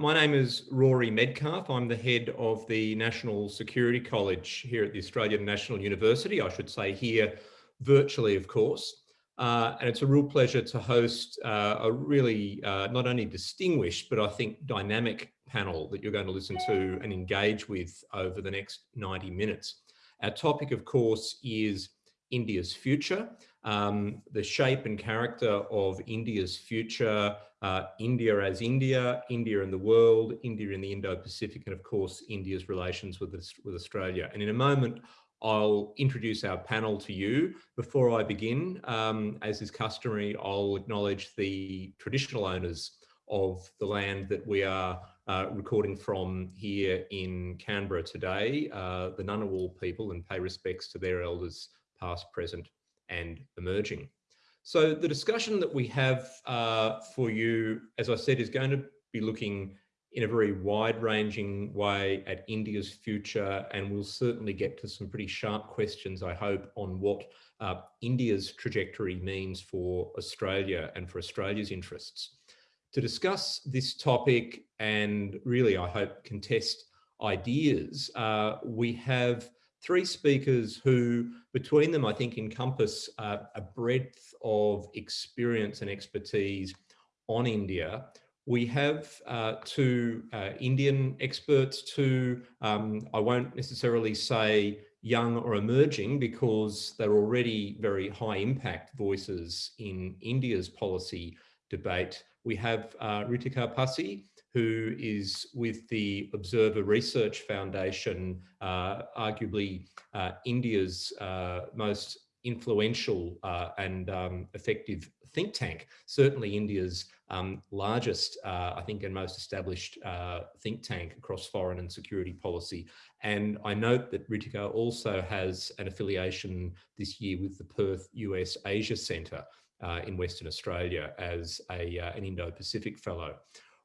My name is Rory Medcalf. I'm the head of the National Security College here at the Australian National University. I should say here virtually, of course. Uh, and it's a real pleasure to host uh, a really uh, not only distinguished, but I think dynamic panel that you're going to listen to and engage with over the next 90 minutes. Our topic, of course, is India's future, um, the shape and character of India's future, uh, India as India, India in the world, India in the Indo-Pacific, and of course, India's relations with, with Australia. And in a moment, I'll introduce our panel to you. Before I begin, um, as is customary, I'll acknowledge the traditional owners of the land that we are uh, recording from here in Canberra today, uh, the Ngunnawal people, and pay respects to their elders past, present and emerging. So the discussion that we have uh, for you, as I said, is going to be looking in a very wide-ranging way at India's future, and we'll certainly get to some pretty sharp questions, I hope, on what uh, India's trajectory means for Australia and for Australia's interests. To discuss this topic and really, I hope, contest ideas, uh, we have three speakers who between them I think encompass uh, a breadth of experience and expertise on India. We have uh, two uh, Indian experts, two, um, I won't necessarily say young or emerging because they're already very high impact voices in India's policy debate. We have uh, Ritika Passi, who is with the Observer Research Foundation, uh, arguably uh, India's uh, most influential uh, and um, effective think tank, certainly India's um, largest, uh, I think, and most established uh, think tank across foreign and security policy. And I note that Ritika also has an affiliation this year with the Perth US Asia Centre in Western Australia as a, an Indo-Pacific Fellow.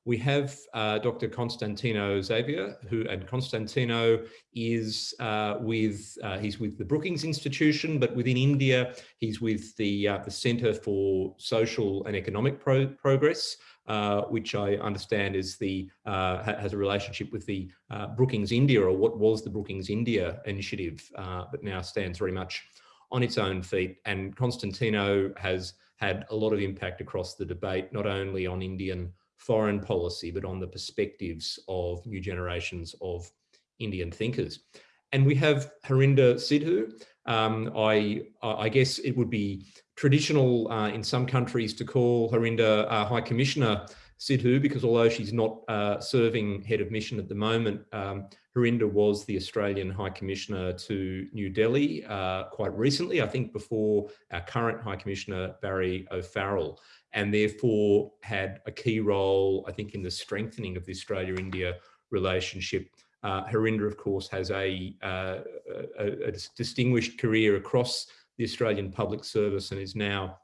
We have uh, Dr. Constantino Xavier, who and Constantino is uh, with uh, he's with the Brookings Institution, but within India, he's with the uh, the Centre for Social and Economic Pro Progress, uh, which I understand is the uh, has a relationship with the Brookings India, or what was the Brookings India initiative, but now stands very much on its own feet. And Constantino has had a lot of impact across the debate, not only on Indian foreign policy, but on the perspectives of new generations of Indian thinkers. And we have Harinder Sidhu. Um, I, I guess it would be traditional uh, in some countries to call Harinder uh, High Commissioner Sidhu because although she's not uh, serving head of mission at the moment, um, Harinder was the Australian High Commissioner to New Delhi uh, quite recently, I think before our current High Commissioner Barry O'Farrell and therefore had a key role, I think, in the strengthening of the Australia-India relationship. Uh, Harinder, of course, has a, uh, a, a, distinguished career across the Australian Public Service and is now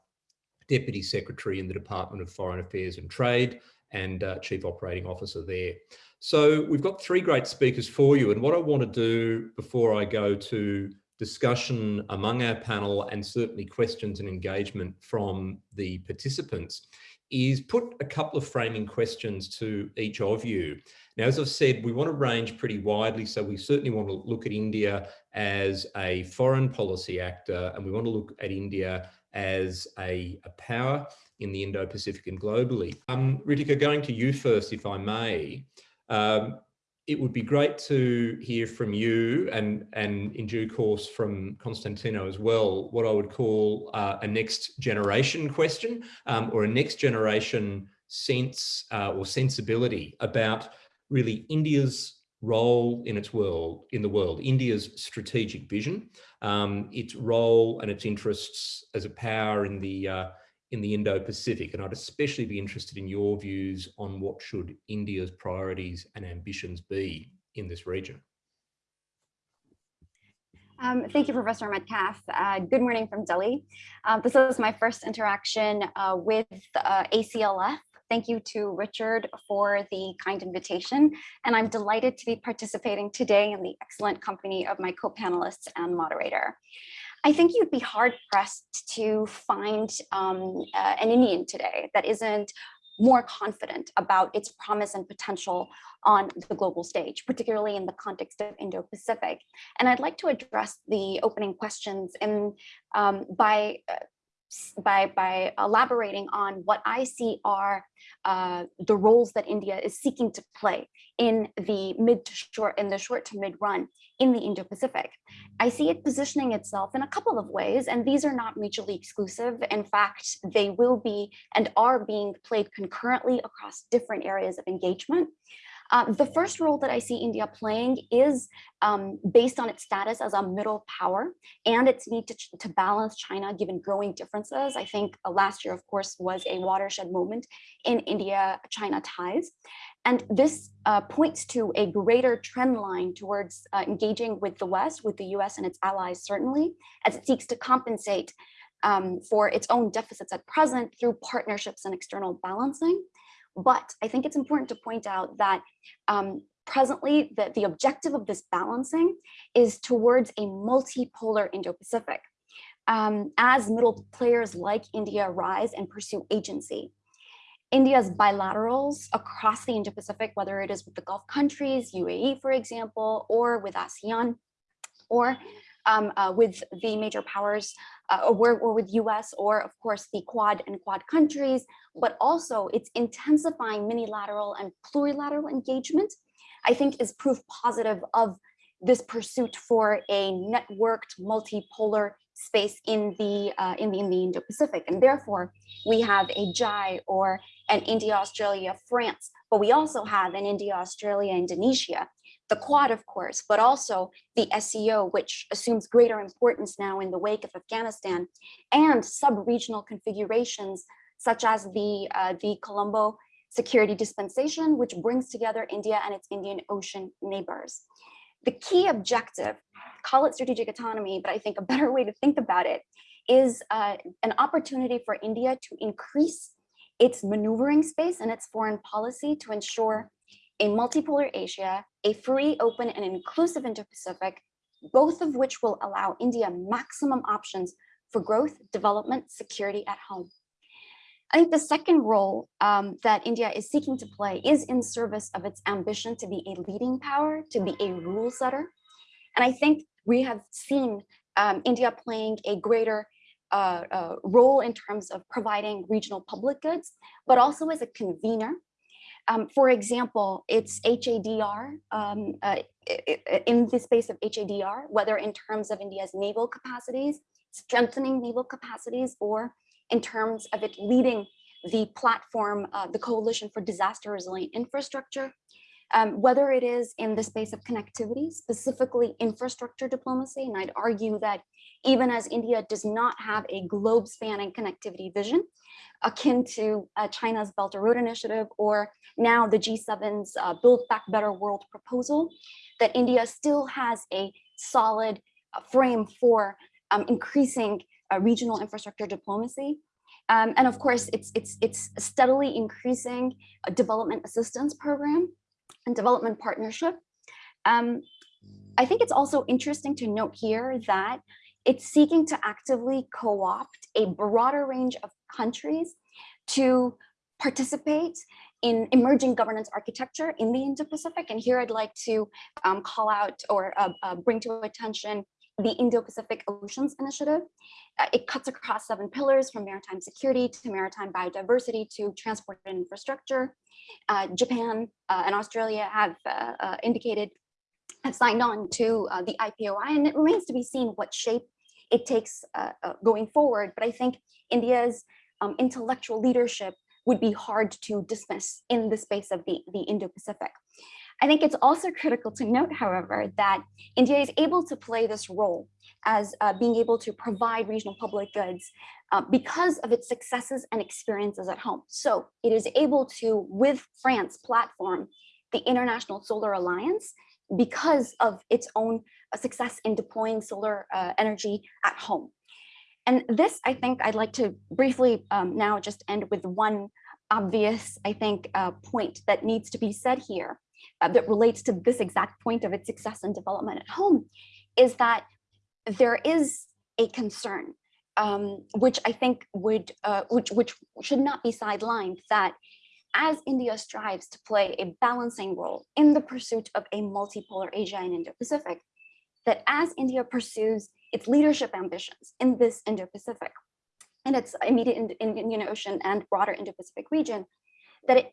Deputy Secretary in the Department of Foreign Affairs and Trade and uh, Chief Operating Officer there. So we've got three great speakers for you. And what I want to do before I go to discussion among our panel and certainly questions and engagement from the participants is put a couple of framing questions to each of you. Now, as I've said, we want to range pretty widely. So we certainly want to look at India as a foreign policy actor, and we want to look at India as a, a power in the Indo-Pacific and globally. Um, Ritika, going to you first, if I may. Um, it would be great to hear from you and, and in due course from Constantino as well, what I would call uh, a next generation question um, or a next generation sense uh, or sensibility about really India's role in its world, in the world, India's strategic vision, um, its role and its interests as a power in the uh, in the Indo-Pacific. And I'd especially be interested in your views on what should India's priorities and ambitions be in this region. Um, thank you, Professor Medcalf. Uh, good morning from Delhi. Uh, this is my first interaction uh, with uh, ACLF. Thank you to Richard for the kind invitation, and I'm delighted to be participating today in the excellent company of my co-panelists and moderator. I think you'd be hard pressed to find um, uh, an Indian today that isn't more confident about its promise and potential on the global stage, particularly in the context of Indo-Pacific. And I'd like to address the opening questions in, um, by uh, by, by elaborating on what I see are uh, the roles that India is seeking to play in the mid to short, in the short to mid run in the Indo-Pacific. I see it positioning itself in a couple of ways, and these are not mutually exclusive. In fact, they will be and are being played concurrently across different areas of engagement. Uh, the first role that I see India playing is um, based on its status as a middle power and its need to, to balance China given growing differences. I think uh, last year, of course, was a watershed moment in India-China ties. And this uh, points to a greater trend line towards uh, engaging with the West, with the US and its allies, certainly, as it seeks to compensate um, for its own deficits at present through partnerships and external balancing. But I think it's important to point out that um, presently the, the objective of this balancing is towards a multipolar Indo-Pacific. Um, as middle players like India rise and pursue agency. India's bilaterals across the Indo-Pacific, whether it is with the Gulf countries, UAE, for example, or with ASEAN, or um, uh, with the major powers uh, or, or with US or of course the Quad and Quad countries, but also it's intensifying minilateral and plurilateral engagement, I think is proof positive of this pursuit for a networked multipolar space in the uh, in the in the Indo-Pacific, and therefore we have a JAI or an India, Australia, France, but we also have an India, Australia, Indonesia, the Quad, of course, but also the SCO, which assumes greater importance now in the wake of Afghanistan, and sub-regional configurations such as the, uh, the Colombo Security Dispensation, which brings together India and its Indian Ocean neighbors. The key objective, call it strategic autonomy, but I think a better way to think about it is uh, an opportunity for India to increase its maneuvering space and its foreign policy to ensure a multipolar Asia, a free, open, and inclusive Indo-Pacific, both of which will allow India maximum options for growth, development, security at home. I think the second role um, that India is seeking to play is in service of its ambition to be a leading power, to be a rule setter. And I think we have seen um, India playing a greater uh, uh, role in terms of providing regional public goods, but also as a convener um, for example, it's HADR um, uh, in the space of HADR, whether in terms of India's naval capacities, strengthening naval capacities, or in terms of it leading the platform, uh, the Coalition for Disaster Resilient Infrastructure, um, whether it is in the space of connectivity, specifically infrastructure diplomacy, and I'd argue that even as India does not have a globe spanning connectivity vision, akin to uh, China's Belt and Road Initiative or now the G7's uh, Build Back Better World proposal, that India still has a solid uh, frame for um, increasing regional infrastructure diplomacy. Um, and of course, it's, it's, it's steadily increasing a development assistance program and development partnership. Um, I think it's also interesting to note here that it's seeking to actively co-opt a broader range of countries to participate in emerging governance architecture in the Indo-Pacific. And here I'd like to um, call out or uh, uh, bring to attention the Indo-Pacific Oceans Initiative. Uh, it cuts across seven pillars from maritime security to maritime biodiversity to transport and infrastructure. Uh, Japan uh, and Australia have uh, indicated have signed on to the IPOI and it remains to be seen what shape it takes going forward. But I think India's um, intellectual leadership would be hard to dismiss in the space of the, the Indo-Pacific. I think it's also critical to note, however, that India is able to play this role as uh, being able to provide regional public goods uh, because of its successes and experiences at home. So it is able to, with France, platform the International Solar Alliance because of its own uh, success in deploying solar uh, energy at home. And this, I think I'd like to briefly um, now just end with one obvious, I think, uh, point that needs to be said here uh, that relates to this exact point of its success and development at home is that there is a concern, um, which I think would, uh, which, which should not be sidelined, that as India strives to play a balancing role in the pursuit of a multipolar Asia and Indo-Pacific, that as India pursues its leadership ambitions in this Indo-Pacific and its immediate Indian Ocean and broader Indo-Pacific region, that it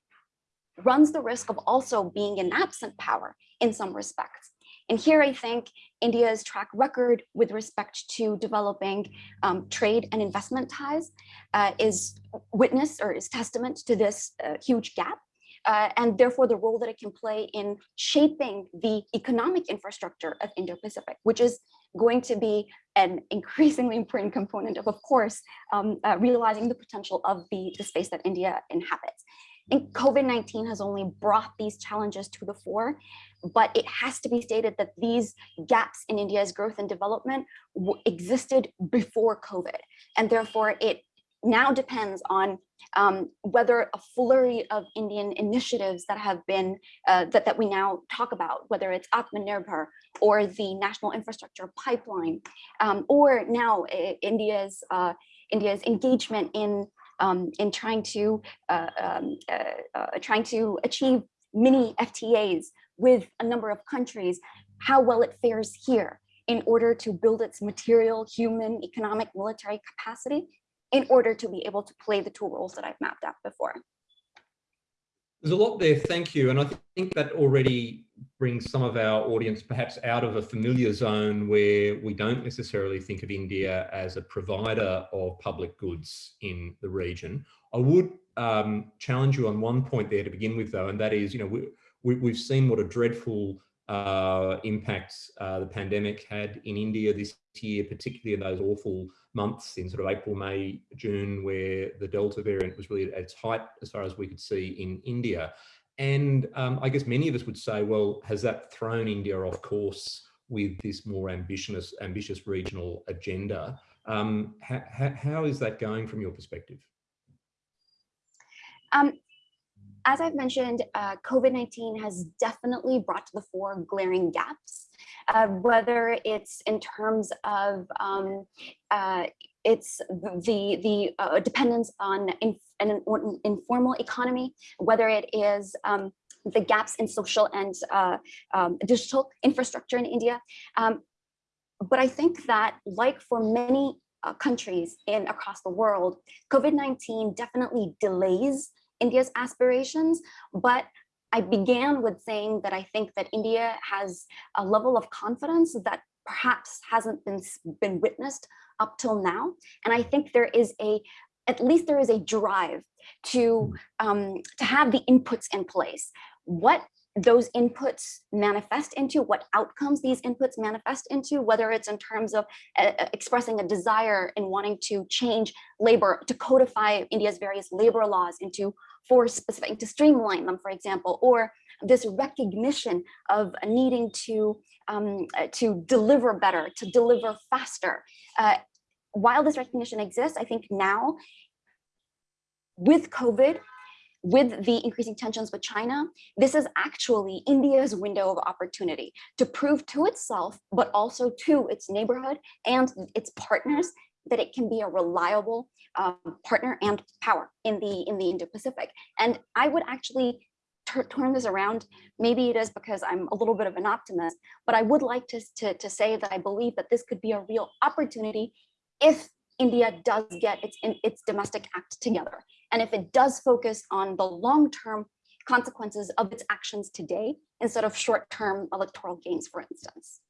runs the risk of also being an absent power in some respects. And here I think India's track record with respect to developing um, trade and investment ties uh, is witness or is testament to this uh, huge gap. Uh, and therefore the role that it can play in shaping the economic infrastructure of Indo-Pacific, which is going to be an increasingly important component of, of course, um, uh, realizing the potential of the, the space that India inhabits. And COVID-19 has only brought these challenges to the fore, but it has to be stated that these gaps in India's growth and development existed before COVID. And therefore it now depends on um, whether a flurry of Indian initiatives that have been, uh, that, that we now talk about, whether it's Atmanirbhar or the National Infrastructure Pipeline, um, or now uh, India's, uh, India's engagement in um, in trying to uh, um, uh, uh, trying to achieve mini FTAs with a number of countries, how well it fares here in order to build its material, human, economic, military capacity in order to be able to play the two roles that I've mapped out before. There's a lot there, thank you. And I think that already brings some of our audience perhaps out of a familiar zone where we don't necessarily think of India as a provider of public goods in the region. I would um, challenge you on one point there to begin with though, and that is, you know, we, we, have seen what a dreadful uh, impact uh, the pandemic had in India this year, particularly in those awful months in sort of April, May, June, where the Delta variant was really at its height as far as we could see in India. And um, I guess many of us would say, well, has that thrown India off course with this more ambitious, ambitious regional agenda? Um, how is that going from your perspective? Um, as I've mentioned, uh, COVID-19 has definitely brought to the fore glaring gaps uh, whether it's in terms of um, uh, it's the the uh, dependence on in, an informal economy, whether it is um, the gaps in social and uh, um, digital infrastructure in India. Um, but I think that like for many uh, countries in across the world, COVID-19 definitely delays India's aspirations, but I began with saying that I think that India has a level of confidence that perhaps hasn't been, been witnessed up till now. And I think there is a, at least there is a drive to, hmm. um, to have the inputs in place. What those inputs manifest into, what outcomes these inputs manifest into, whether it's in terms of uh, uh, expressing a desire in wanting to change labor, to codify India's various labor laws into four specific, to streamline them, for example, or this recognition of needing to, um, uh, to deliver better, to deliver faster. Uh, while this recognition exists, I think now with COVID, with the increasing tensions with China, this is actually India's window of opportunity to prove to itself, but also to its neighborhood and its partners that it can be a reliable um, partner and power in the in the Indo-Pacific. And I would actually turn this around. Maybe it is because I'm a little bit of an optimist, but I would like to, to, to say that I believe that this could be a real opportunity if India does get its, its domestic act together. And if it does focus on the long-term consequences of its actions today, instead of short-term electoral gains, for instance.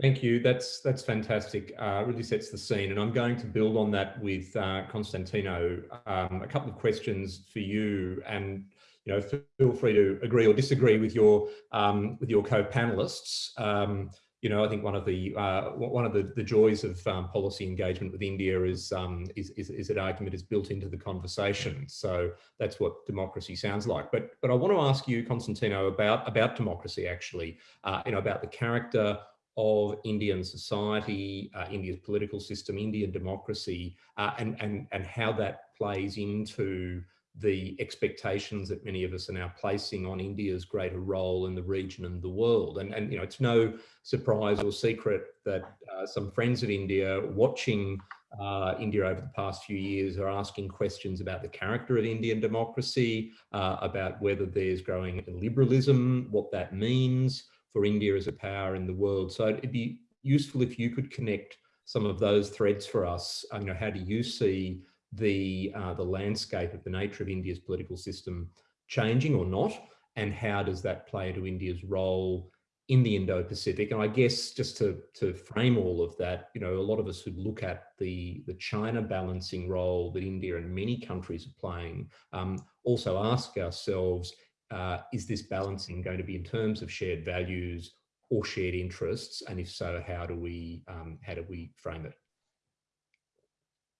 Thank you. That's that's fantastic. Uh, really sets the scene, and I'm going to build on that with uh, Constantino. Um, a couple of questions for you, and you know, feel free to agree or disagree with your um, with your co-panelists. Um, you know, I think one of the uh, one of the, the joys of um, policy engagement with India is, um, is, is is that argument is built into the conversation. So that's what democracy sounds like. But but I want to ask you, Constantino, about about democracy actually. Uh, you know, about the character of Indian society, uh, India's political system, Indian democracy, uh, and and and how that plays into the expectations that many of us are now placing on India's greater role in the region and the world. And, and you know, it's no surprise or secret that uh, some friends of India watching uh, India over the past few years are asking questions about the character of Indian democracy, uh, about whether there's growing liberalism, what that means for India as a power in the world. So it'd be useful if you could connect some of those threads for us. You know, how do you see the uh, the landscape of the nature of India's political system changing or not? And how does that play into India's role in the Indo-Pacific. And I guess just to, to frame all of that, you know, a lot of us who look at the, the China balancing role that India and many countries are playing, um, also ask ourselves, uh, is this balancing going to be in terms of shared values or shared interests? And if so, how do we, um, how do we frame it?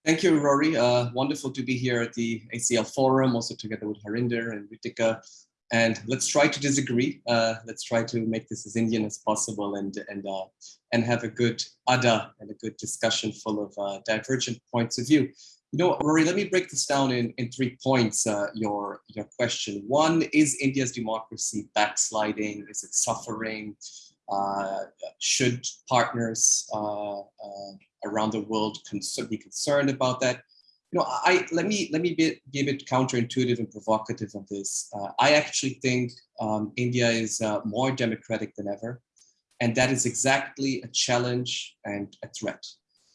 Thank you, Rory. Uh, wonderful to be here at the ACL Forum, also together with Harinder and Ritika. And let's try to disagree. Uh, let's try to make this as Indian as possible and and uh, and have a good adda and a good discussion full of uh, divergent points of view. You know, Rory, let me break this down in, in three points, uh, your, your question. One, is India's democracy backsliding? Is it suffering? Uh, should partners uh, around the world be concerned about that? you know, I let me let me be, be a bit counterintuitive and provocative on this. Uh, I actually think um, India is uh, more democratic than ever, and that is exactly a challenge and a threat.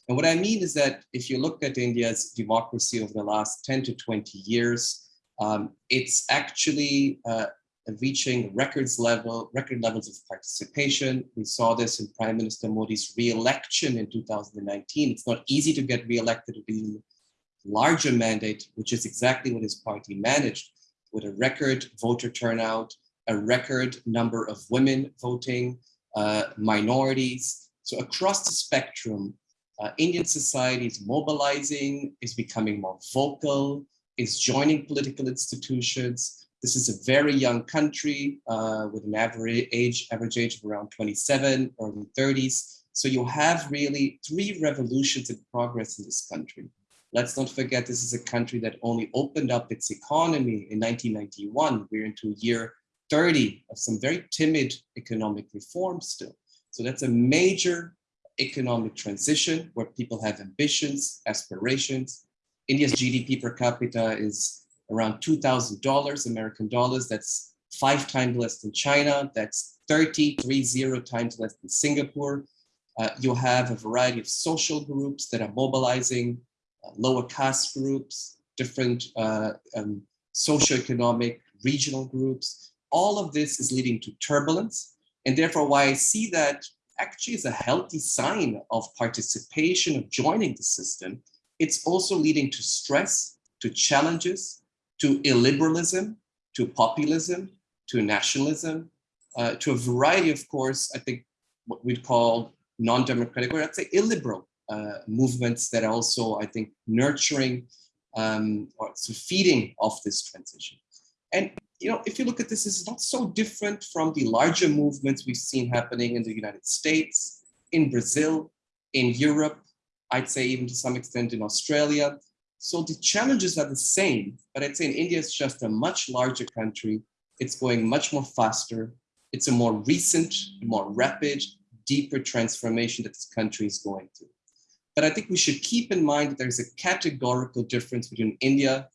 And what I mean is that if you look at India's democracy over the last 10 to 20 years, um, it's actually uh, reaching records level, record levels of participation. We saw this in Prime Minister Modi's re-election in 2019. It's not easy to get re-elected with a larger mandate, which is exactly what his party managed with a record voter turnout, a record number of women voting, uh, minorities. So across the spectrum, uh, Indian society is mobilizing, is becoming more vocal, is joining political institutions. This is a very young country uh, with an average age, average age of around 27, early 30s. So you have really three revolutions in progress in this country. Let's not forget this is a country that only opened up its economy in 1991. We're into year 30 of some very timid economic reforms still. So that's a major economic transition where people have ambitions, aspirations. India's GDP per capita is around $2,000 American dollars. That's five times less than China. That's 30, three zero times less than Singapore. Uh, you have a variety of social groups that are mobilizing lower caste groups, different uh, um, socioeconomic regional groups. All of this is leading to turbulence. And therefore, why I see that actually is a healthy sign of participation, of joining the system, it's also leading to stress, to challenges, to illiberalism, to populism, to nationalism, uh, to a variety, of course, I think what we'd call non-democratic, or I'd say illiberal uh, movements that are also, I think, nurturing um, or so feeding off this transition. And you know, if you look at this, it's not so different from the larger movements we've seen happening in the United States, in Brazil, in Europe, I'd say even to some extent in Australia. So the challenges are the same, but I'd say in India, it's just a much larger country. It's going much more faster. It's a more recent, more rapid, deeper transformation that this country is going through. But I think we should keep in mind that there's a categorical difference between India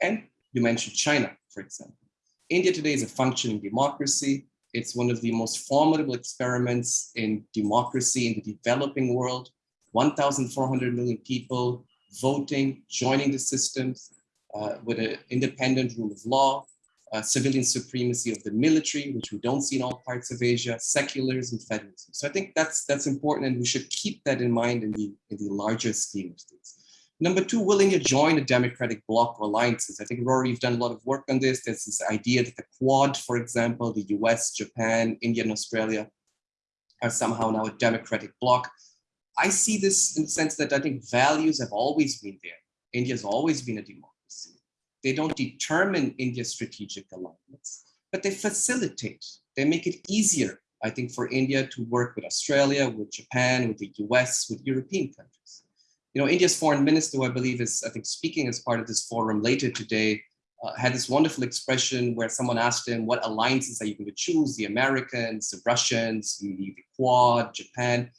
and you mentioned China, for example. India today is a functioning democracy. It's one of the most formidable experiments in democracy in the developing world. 1,400 million people voting, joining the systems uh, with an independent rule of law, uh, civilian supremacy of the military, which we don't see in all parts of Asia, secularism, federalism. So I think that's that's important, and we should keep that in mind in the in the larger scheme of things. Number two, willing to join a democratic bloc or alliances. I think Rory, you've done a lot of work on this. There's this idea that the Quad, for example, the US, Japan, India, and Australia are somehow now a democratic bloc. I see this in the sense that I think values have always been there. India has always been a democracy they don't determine India's strategic alignments, but they facilitate, they make it easier, I think, for India to work with Australia, with Japan, with the US, with European countries. You know, India's foreign minister, who I believe is, I think, speaking as part of this forum later today, uh, had this wonderful expression where someone asked him, what alliances are you going to choose? The Americans, the Russians, the, the Quad, Japan.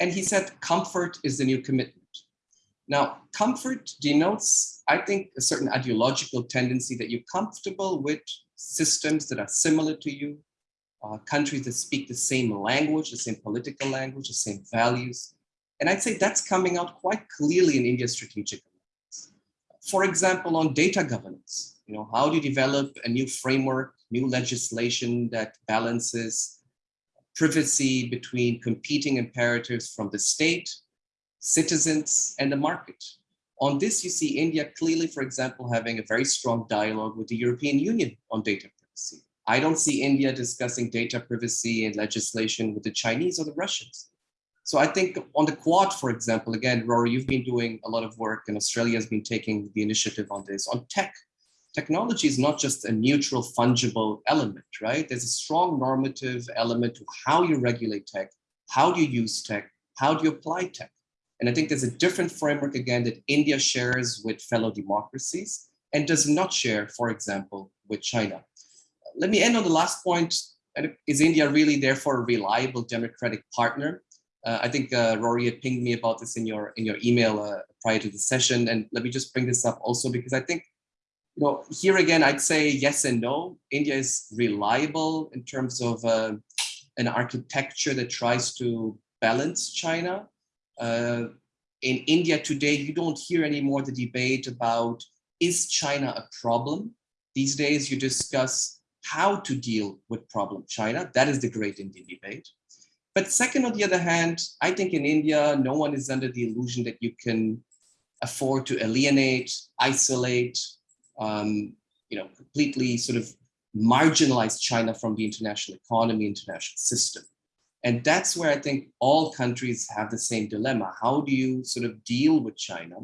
And he said, comfort is the new commitment. Now, comfort denotes, I think, a certain ideological tendency that you're comfortable with systems that are similar to you, uh, countries that speak the same language, the same political language, the same values. And I'd say that's coming out quite clearly in India's strategic alliance. For example, on data governance, you know, how do you develop a new framework, new legislation that balances privacy between competing imperatives from the state, citizens, and the market. On this, you see India clearly, for example, having a very strong dialogue with the European Union on data privacy. I don't see India discussing data privacy and legislation with the Chinese or the Russians. So I think on the Quad, for example, again, Rory, you've been doing a lot of work and Australia has been taking the initiative on this. On tech, technology is not just a neutral, fungible element, right? There's a strong normative element to how you regulate tech, how do you use tech, how do you apply tech? And I think there's a different framework, again, that India shares with fellow democracies and does not share, for example, with China. Let me end on the last point. Is India really therefore a reliable democratic partner? Uh, I think uh, Rory had pinged me about this in your in your email uh, prior to the session. And let me just bring this up also because I think you know, here again, I'd say yes and no. India is reliable in terms of uh, an architecture that tries to balance China. Uh, in India today, you don't hear anymore the debate about is China a problem? These days, you discuss how to deal with problem China. That is the great Indian debate. But second, on the other hand, I think in India, no one is under the illusion that you can afford to alienate, isolate, um, you know, completely sort of marginalize China from the international economy, international system. And that's where I think all countries have the same dilemma. How do you sort of deal with China?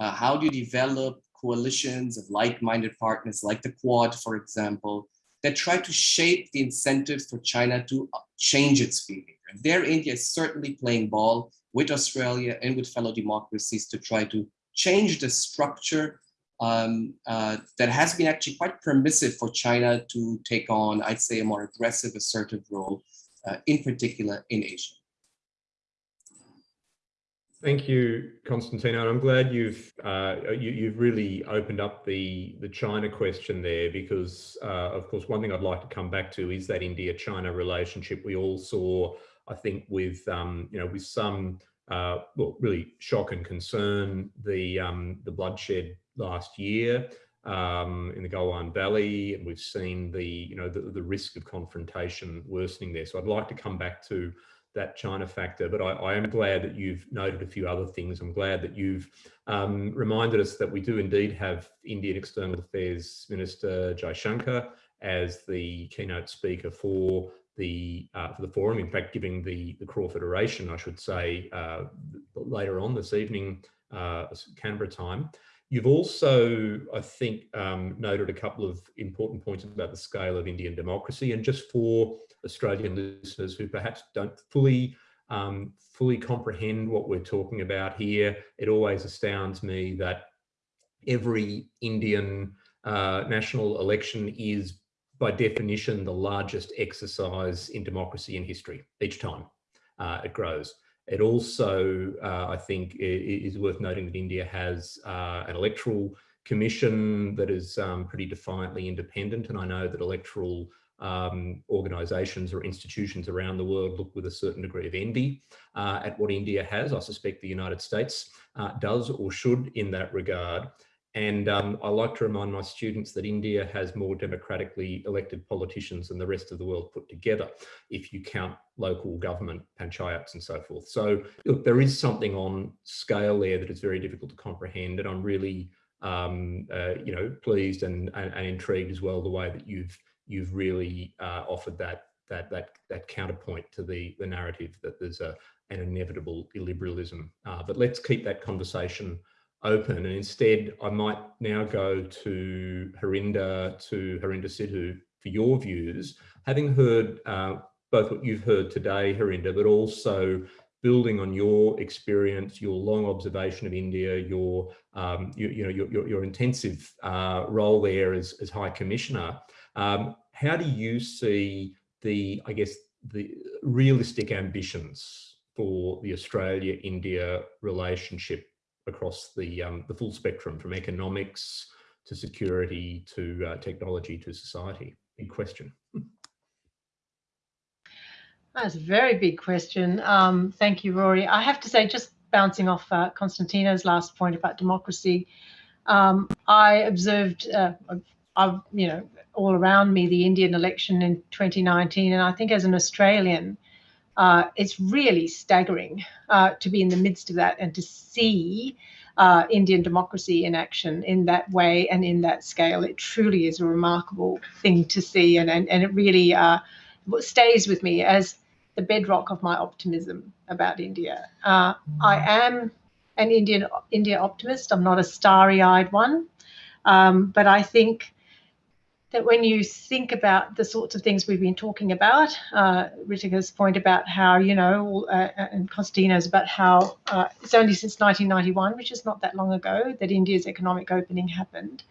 Uh, how do you develop coalitions of like-minded partners like the Quad, for example, that try to shape the incentives for China to change its behavior. And there, India is certainly playing ball with Australia and with fellow democracies to try to change the structure um, uh, that has been actually quite permissive for China to take on, I'd say, a more aggressive, assertive role, uh, in particular in Asia. Thank you, Constantino. I'm glad you've uh, you, have really opened up the the China question there, because uh, of course one thing I'd like to come back to is that India-China relationship. We all saw, I think, with um, you know with some uh, well, really shock and concern the um, the bloodshed last year um, in the Galwan Valley, and we've seen the you know the, the risk of confrontation worsening there. So I'd like to come back to that China factor, but I, I, am glad that you've noted a few other things. I'm glad that you've um, reminded us that we do indeed have Indian External Affairs Minister Jaishankar as the keynote speaker for the uh, for the forum. In fact, giving the the Crawford oration, I should say, uh, later on this evening, uh, Canberra time. You've also, I think, um, noted a couple of important points about the scale of Indian democracy. And just for Australian listeners who perhaps don't fully um, fully comprehend what we're talking about here, it always astounds me that every Indian uh, national election is by definition the largest exercise in democracy in history each time uh, it grows. It also, uh, I think, is worth noting that India has uh, an electoral commission that is um, pretty defiantly independent. And I know that electoral um, organisations or institutions around the world look with a certain degree of envy uh, at what India has. I suspect the United States uh, does or should in that regard. And um, I like to remind my students that India has more democratically elected politicians than the rest of the world put together, if you count local government, panchayats and so forth. So look, there is something on scale there that is very difficult to comprehend. And I'm really, um, uh, you know, pleased and, and, and, intrigued as well the way that you've you've really uh, offered that that that that counterpoint to the the narrative that there's a an inevitable illiberalism. Uh, but let's keep that conversation open. And instead, I might now go to Harinder, to Harinder Sidhu for your views, having heard uh, both what you've heard today, Harinder, but also building on your experience, your long observation of India, your um, you, you, know your, your, your intensive uh, role there as, as High Commissioner. Um, how do you see the, I guess, the realistic ambitions for the Australia-India relationship across the, um, the full spectrum from economics to security to uh, technology to society? Big question. That's a very big question. Um, thank you, Rory. I have to say, just bouncing off uh, Constantino's last point about democracy, um, I observed, uh, I've, you know, all around me the Indian election in 2019, and I think as an Australian, uh, it's really staggering uh, to be in the midst of that and to see uh, Indian democracy in action in that way and in that scale. It truly is a remarkable thing to see, and and, and it really uh, stays with me as the bedrock of my optimism about India. Uh, I am an Indian India optimist. I'm not a starry-eyed one, um, but I think that when you think about the sorts of things we've been talking about, uh, Ritika's point about how, you know, uh, and Constantino's about how uh, it's only since 1991, which is not that long ago, that India's economic opening happened.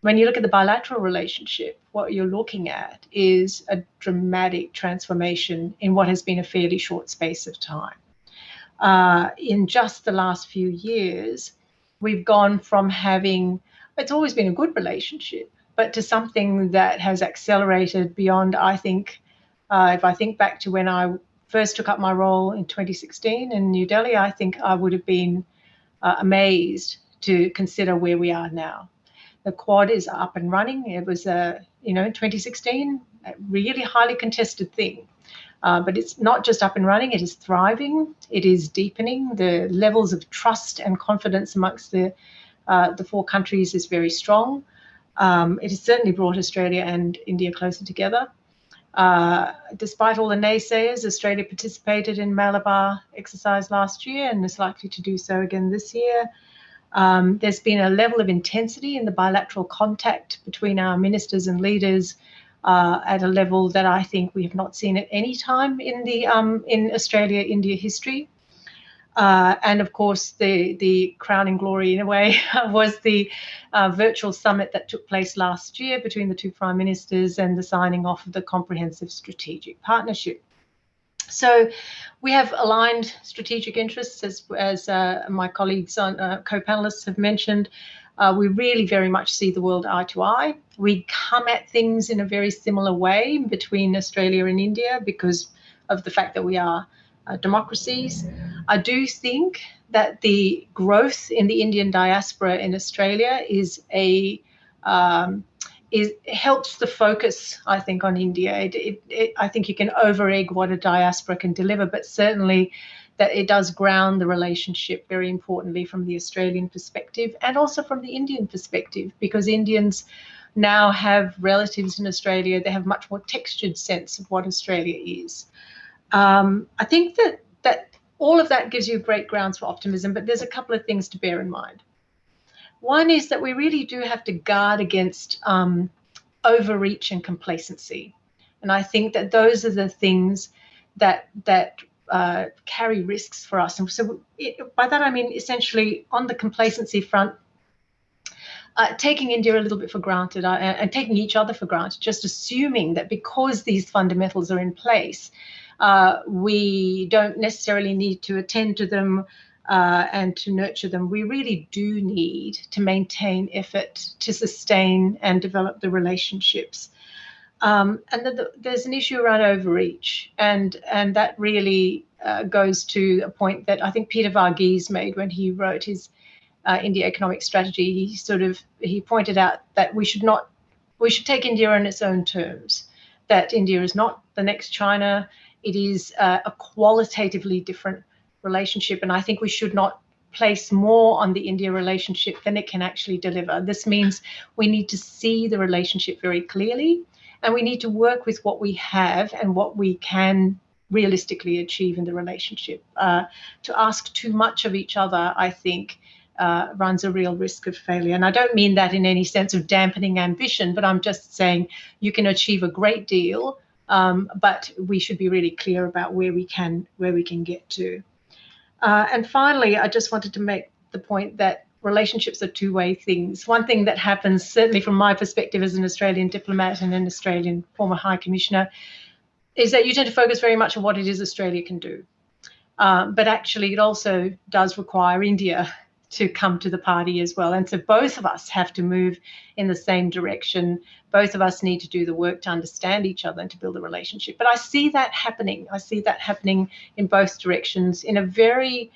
When you look at the bilateral relationship, what you're looking at is a dramatic transformation in what has been a fairly short space of time. Uh, in just the last few years, we've gone from having, it's always been a good relationship, but to something that has accelerated beyond, I think, uh, if I think back to when I first took up my role in 2016 in New Delhi, I think I would have been uh, amazed to consider where we are now. The quad is up and running. It was, a, you know, in 2016, a really highly contested thing. Uh, but it's not just up and running, it is thriving, it is deepening. The levels of trust and confidence amongst the, uh, the four countries is very strong. Um, it has certainly brought Australia and India closer together. Uh, despite all the naysayers, Australia participated in Malabar exercise last year and is likely to do so again this year. Um, there's been a level of intensity in the bilateral contact between our ministers and leaders uh, at a level that I think we have not seen at any time in the um, in Australia-India history. Uh, and of course, the, the crowning glory, in a way, was the uh, virtual summit that took place last year between the two prime ministers and the signing off of the comprehensive strategic partnership. So we have aligned strategic interests, as, as uh, my colleagues on uh, co-panelists have mentioned. Uh, we really very much see the world eye to eye. We come at things in a very similar way between Australia and India because of the fact that we are uh, democracies. I do think that the growth in the Indian diaspora in Australia is a um, is helps the focus, I think, on India. It, it, it, I think you can over egg what a diaspora can deliver, but certainly that it does ground the relationship very importantly from the Australian perspective and also from the Indian perspective, because Indians now have relatives in Australia. They have much more textured sense of what Australia is. Um, I think that that all of that gives you great grounds for optimism, but there's a couple of things to bear in mind. One is that we really do have to guard against um, overreach and complacency, and I think that those are the things that that uh, carry risks for us. And so, it, by that I mean essentially on the complacency front, uh, taking India a little bit for granted uh, and taking each other for granted, just assuming that because these fundamentals are in place, uh, we don't necessarily need to attend to them uh, and to nurture them. We really do need to maintain effort to sustain and develop the relationships. Um, and the, the, there's an issue around overreach, and and that really uh, goes to a point that I think Peter Varghese made when he wrote his uh, India economic strategy. He sort of he pointed out that we should not we should take India on its own terms. That India is not the next China. It is uh, a qualitatively different relationship. And I think we should not place more on the India relationship than it can actually deliver. This means we need to see the relationship very clearly and we need to work with what we have and what we can realistically achieve in the relationship. Uh, to ask too much of each other, I think, uh, runs a real risk of failure. And I don't mean that in any sense of dampening ambition, but I'm just saying you can achieve a great deal um, but we should be really clear about where we can where we can get to. Uh, and finally, I just wanted to make the point that relationships are two-way things. One thing that happens, certainly from my perspective as an Australian diplomat and an Australian former High Commissioner, is that you tend to focus very much on what it is Australia can do. Um, but actually, it also does require India to come to the party as well. And so both of us have to move in the same direction. Both of us need to do the work to understand each other and to build a relationship. But I see that happening. I see that happening in both directions in a very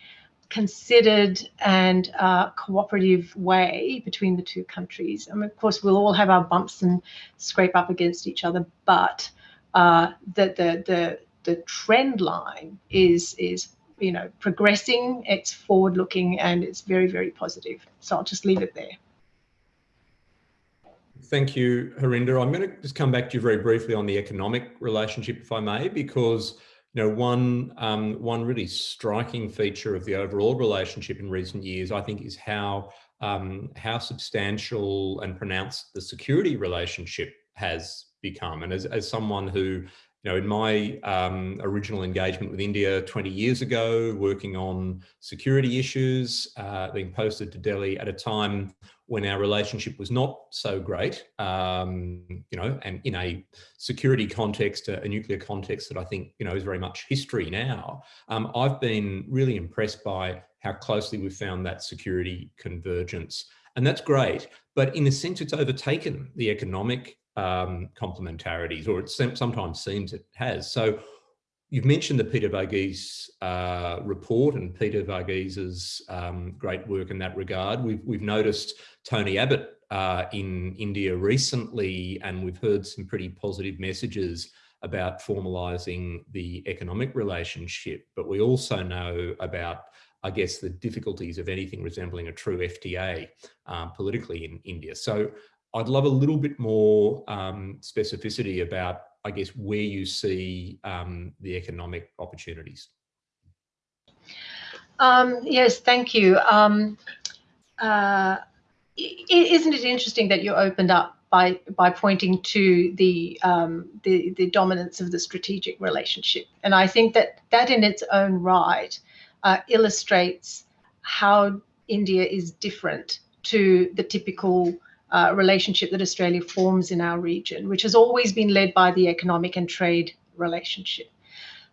considered and uh, cooperative way between the two countries. I mean, of course, we'll all have our bumps and scrape up against each other, but uh, the, the, the, the trend line is, is you know, progressing, it's forward looking, and it's very, very positive. So I'll just leave it there. Thank you, Harinder. I'm going to just come back to you very briefly on the economic relationship, if I may, because you know, one um, one really striking feature of the overall relationship in recent years, I think, is how um, how substantial and pronounced the security relationship has become. And as, as someone who you know, in my um, original engagement with India 20 years ago, working on security issues, uh, being posted to Delhi at a time when our relationship was not so great, um, you know, and in a security context, a, a, nuclear context that I think, you know, is very much history now, um, I've been really impressed by how closely we've found that security convergence. And that's great, but in a sense, it's overtaken the economic um, complementarities, or it sometimes seems it has. So you've mentioned the Peter Varghese uh, report and Peter Varghese's um, great work in that regard. We've, we've noticed Tony Abbott uh, in India recently, and we've heard some pretty positive messages about formalising the economic relationship. But we also know about I guess, the difficulties of anything resembling a true FTA um, politically in India. So I'd love a little bit more um, specificity about, I guess, where you see um, the economic opportunities. Um, yes, thank you. Um, uh, isn't it interesting that you opened up by by pointing to the, um, the the dominance of the strategic relationship, and I think that that in its own right uh, illustrates how India is different to the typical uh, relationship that Australia forms in our region, which has always been led by the economic and trade relationship.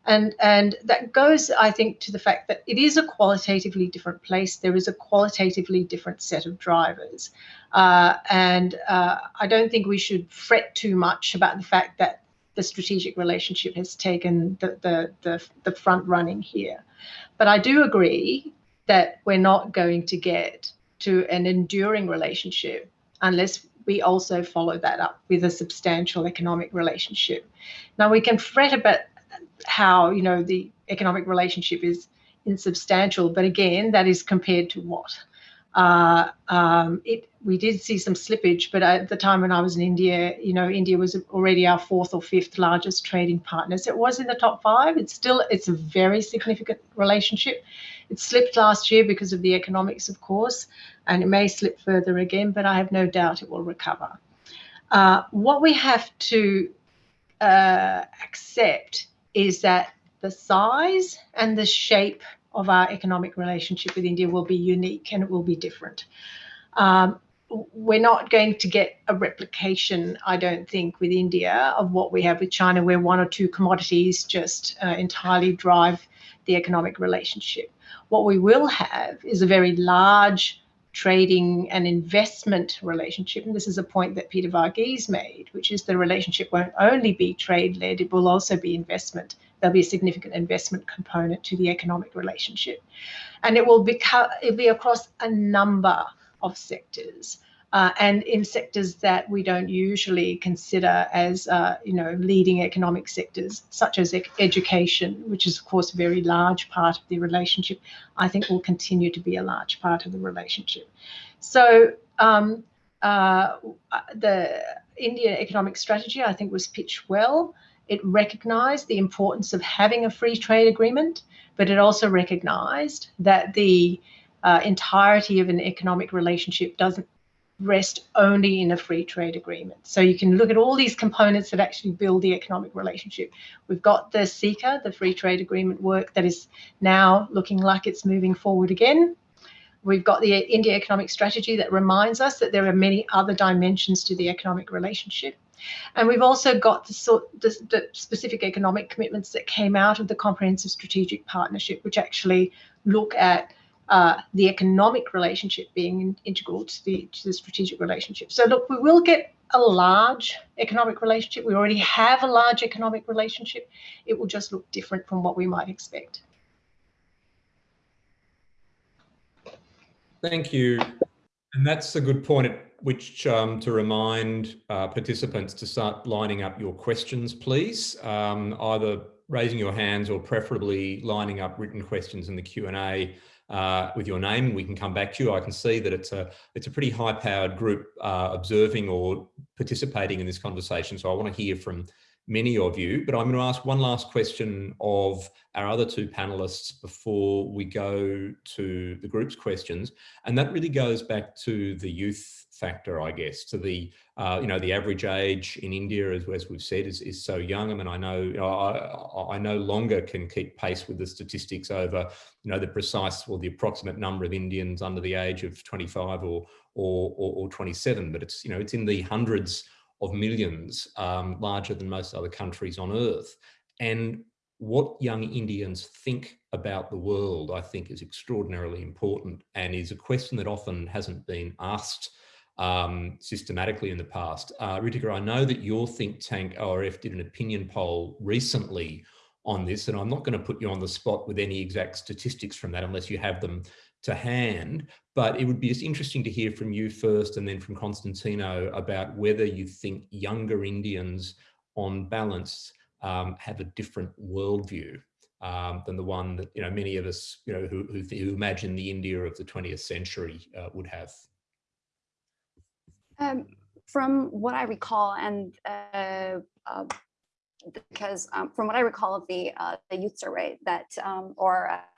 And, and that goes, I think, to the fact that it is a qualitatively different place. There is a qualitatively different set of drivers. Uh, and uh, I don't think we should fret too much about the fact that the strategic relationship has taken the, the, the, the front running here. But I do agree that we're not going to get to an enduring relationship unless we also follow that up with a substantial economic relationship. Now we can fret about how you know the economic relationship is insubstantial, but again, that is compared to what? Uh, um, it, we did see some slippage, but at the time when I was in India, you know, India was already our fourth or fifth largest trading partners. It was in the top five. It's still, it's a very significant relationship. It slipped last year because of the economics, of course, and it may slip further again, but I have no doubt it will recover. Uh, what we have to uh, accept is that the size and the shape of our economic relationship with India will be unique and it will be different. Um, we're not going to get a replication, I don't think, with India of what we have with China, where one or two commodities just uh, entirely drive the economic relationship. What we will have is a very large trading and investment relationship. And this is a point that Peter Varghese made, which is the relationship won't only be trade led, it will also be investment there'll be a significant investment component to the economic relationship. And it will become, it'll be across a number of sectors. Uh, and in sectors that we don't usually consider as, uh, you know, leading economic sectors, such as e education, which is, of course, a very large part of the relationship, I think will continue to be a large part of the relationship. So um, uh, the Indian economic strategy, I think, was pitched well. It recognized the importance of having a free trade agreement, but it also recognized that the uh, entirety of an economic relationship doesn't rest only in a free trade agreement. So you can look at all these components that actually build the economic relationship. We've got the CECA, the free trade agreement work that is now looking like it's moving forward again. We've got the India economic strategy that reminds us that there are many other dimensions to the economic relationship. And we've also got the, sort, the, the specific economic commitments that came out of the Comprehensive Strategic Partnership, which actually look at uh, the economic relationship being integral to the, to the strategic relationship. So look, we will get a large economic relationship. We already have a large economic relationship. It will just look different from what we might expect. Thank you. And that's a good point at which um, to remind uh, participants to start lining up your questions, please. Um, either raising your hands or preferably lining up written questions in the Q&A uh, with your name. We can come back to you. I can see that it's a it's a pretty high powered group uh, observing or participating in this conversation. So I want to hear from many of you, but I'm going to ask one last question of our other two panelists before we go to the group's questions. And that really goes back to the youth factor, I guess, to the, uh, you know, the average age in India, as, as we've said, is, is so young. I mean, I know, I, I no longer can keep pace with the statistics over, you know, the precise or the approximate number of Indians under the age of 25 or, or, or, or 27, but it's, you know, it's in the hundreds of millions, um, larger than most other countries on earth. And what young Indians think about the world, I think is extraordinarily important and is a question that often hasn't been asked um, systematically in the past. Uh, Ritika, I know that your think tank ORF did an opinion poll recently on this, and I'm not going to put you on the spot with any exact statistics from that unless you have them to hand, but it would be just interesting to hear from you first and then from Constantino about whether you think younger Indians on balance um, have a different worldview um, than the one that you know many of us you know who, who, who imagine the India of the 20th century uh, would have. Um, from what I recall, and uh, uh, because um, from what I recall of the uh, the youth survey that um,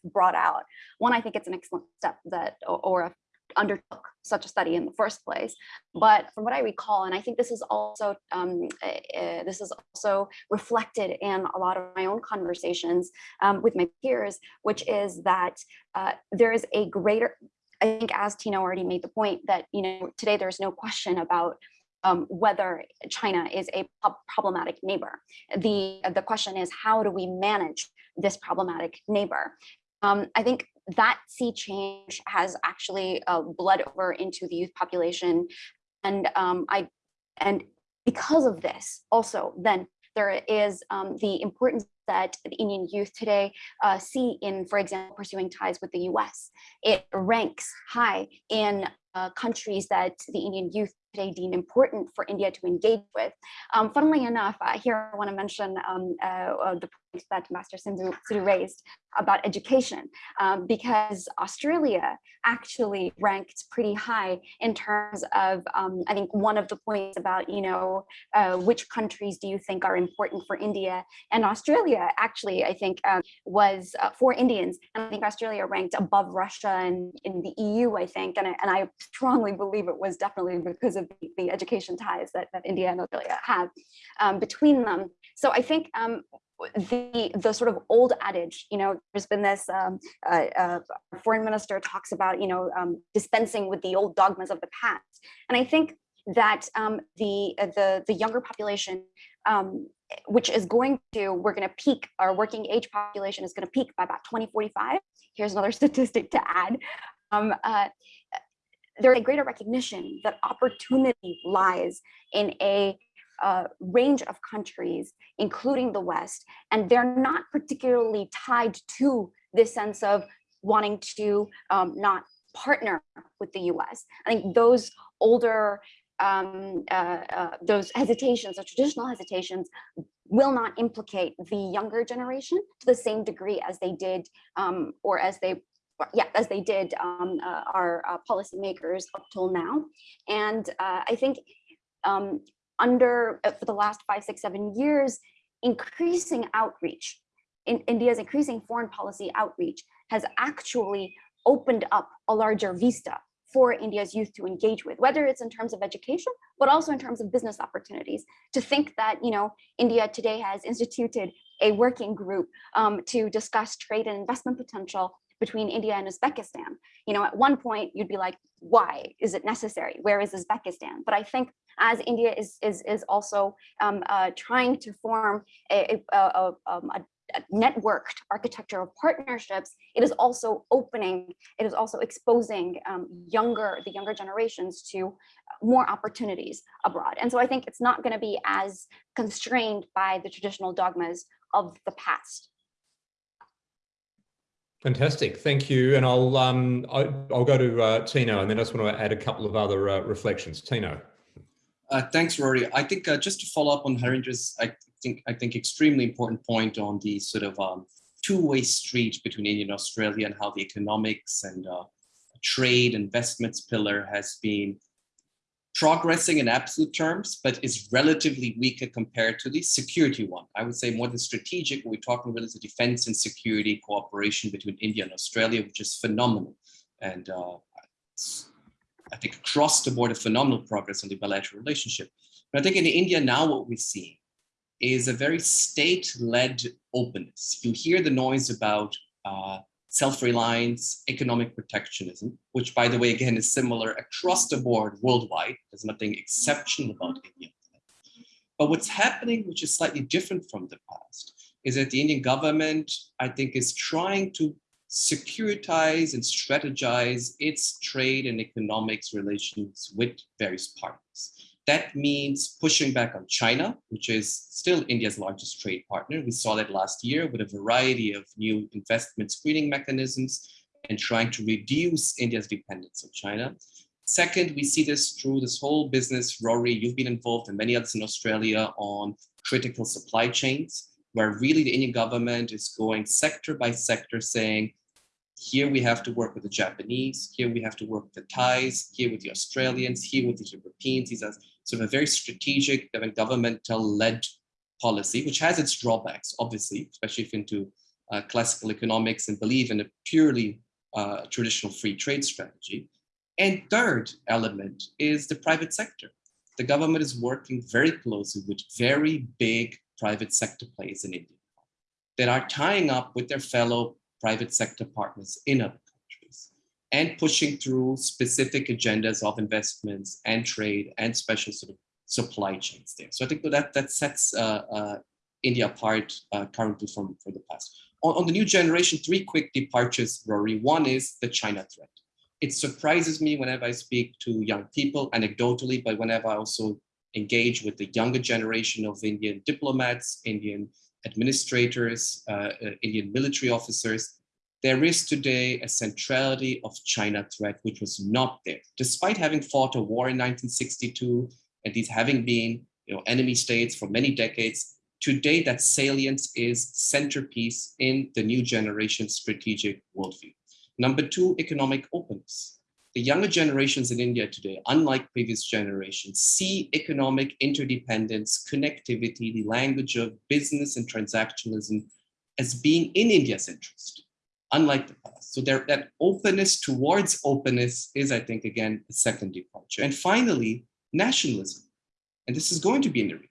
brought out, one, I think it's an excellent step that or undertook such a study in the first place. But from what I recall, and I think this is also um, uh, this is also reflected in a lot of my own conversations um, with my peers, which is that uh, there is a greater, I think as Tino already made the point that, you know, today there's no question about um, whether China is a problematic neighbor. The, the question is, how do we manage this problematic neighbor? Um, I think that sea change has actually uh, bled over into the youth population. And um, I, and because of this also, then there is um, the importance that the Indian youth today uh, see in, for example, pursuing ties with the US. It ranks high in uh, countries that the Indian youth today deem important for India to engage with. Um, funnily enough, uh, here I want to mention um, uh, uh the point that Master Sidhu, raised about education, um, because Australia actually ranked pretty high in terms of, um, I think one of the points about, you know, uh, which countries do you think are important for India? And Australia actually, I think, um, was uh, for Indians, and I think Australia ranked above Russia and in the EU, I think, and I, and I strongly believe it was definitely because of the, the education ties that, that India and Australia have um, between them. So I think um, the the sort of old adage, you know, there's been this um, uh, uh, foreign minister talks about, you know, um, dispensing with the old dogmas of the past, and I think that um, the uh, the the younger population, um, which is going to we're going to peak our working age population is going to peak by about 2045. Here's another statistic to add. Um, uh, there's a greater recognition that opportunity lies in a uh, range of countries, including the West, and they're not particularly tied to this sense of wanting to um, not partner with the US. I think those older, um, uh, uh, those hesitations, or traditional hesitations, will not implicate the younger generation to the same degree as they did um, or as they yeah, as they did um, uh, our uh, policymakers up till now. And uh, I think um, under uh, for the last five, six, seven years, increasing outreach, in India's increasing foreign policy outreach has actually opened up a larger vista for India's youth to engage with, whether it's in terms of education, but also in terms of business opportunities. To think that, you know, India today has instituted a working group um, to discuss trade and investment potential between India and Uzbekistan. You know, at one point you'd be like, why is it necessary? Where is Uzbekistan? But I think as India is is is also um, uh, trying to form a, a, a, um, a networked architecture of partnerships, it is also opening, it is also exposing um, younger, the younger generations to more opportunities abroad. And so I think it's not going to be as constrained by the traditional dogmas of the past. Fantastic, thank you. And I'll um, I, will go to uh, Tino, and then I just want to add a couple of other uh, reflections. Tino. Uh, thanks, Rory. I think uh, just to follow up on Harinder's, I think I think extremely important point on the sort of um, two-way street between India and Australia and how the economics and uh, trade investments pillar has been progressing in absolute terms, but is relatively weaker compared to the security one. I would say more than strategic, we're talking about the defense and security cooperation between India and Australia, which is phenomenal. And uh, I think across the board, a phenomenal progress on the bilateral relationship. But I think in India now what we see is a very state-led openness. You hear the noise about uh, self-reliance, economic protectionism, which by the way, again, is similar across the board worldwide. There's nothing exceptional about India. But what's happening, which is slightly different from the past, is that the Indian government, I think, is trying to securitize and strategize its trade and economics relations with various partners. That means pushing back on China, which is still India's largest trade partner. We saw that last year with a variety of new investment screening mechanisms and trying to reduce India's dependence on China. Second, we see this through this whole business, Rory, you've been involved and many others in Australia on critical supply chains, where really the Indian government is going sector by sector saying, here we have to work with the Japanese, here we have to work with the Thais, here with the Australians, here with the Europeans. These are sort of a very strategic governmental-led policy, which has its drawbacks, obviously, especially if into uh, classical economics and believe in a purely uh, traditional free trade strategy. And third element is the private sector. The government is working very closely with very big private sector players in India that are tying up with their fellow private sector partners in other countries and pushing through specific agendas of investments and trade and special sort of supply chains there. So I think that that sets uh, uh, India apart uh, currently from, from the past. On, on, the new generation, three quick departures, Rory. One is the China threat. It surprises me whenever I speak to young people, anecdotally, but whenever I also engage with the younger generation of Indian diplomats, Indian administrators, uh, uh, Indian military officers, there is today a centrality of China threat, which was not there. Despite having fought a war in 1962 and these having been you know, enemy states for many decades, today that salience is centerpiece in the new generation strategic worldview. Number two, economic openness. The younger generations in India today, unlike previous generations, see economic interdependence, connectivity, the language of business and transactionalism as being in India's interest unlike the past. So there, that openness towards openness is, I think, again, a second departure. And finally, nationalism. And this is going to be inherited.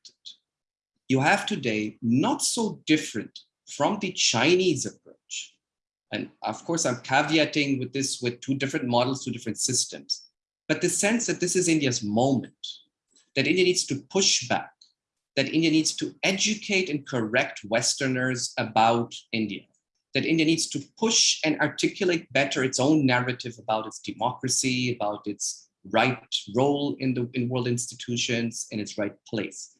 You have today not so different from the Chinese approach. And of course, I'm caveating with this with two different models, two different systems. But the sense that this is India's moment, that India needs to push back, that India needs to educate and correct Westerners about India, that India needs to push and articulate better its own narrative about its democracy, about its right role in the in world institutions, in its right place.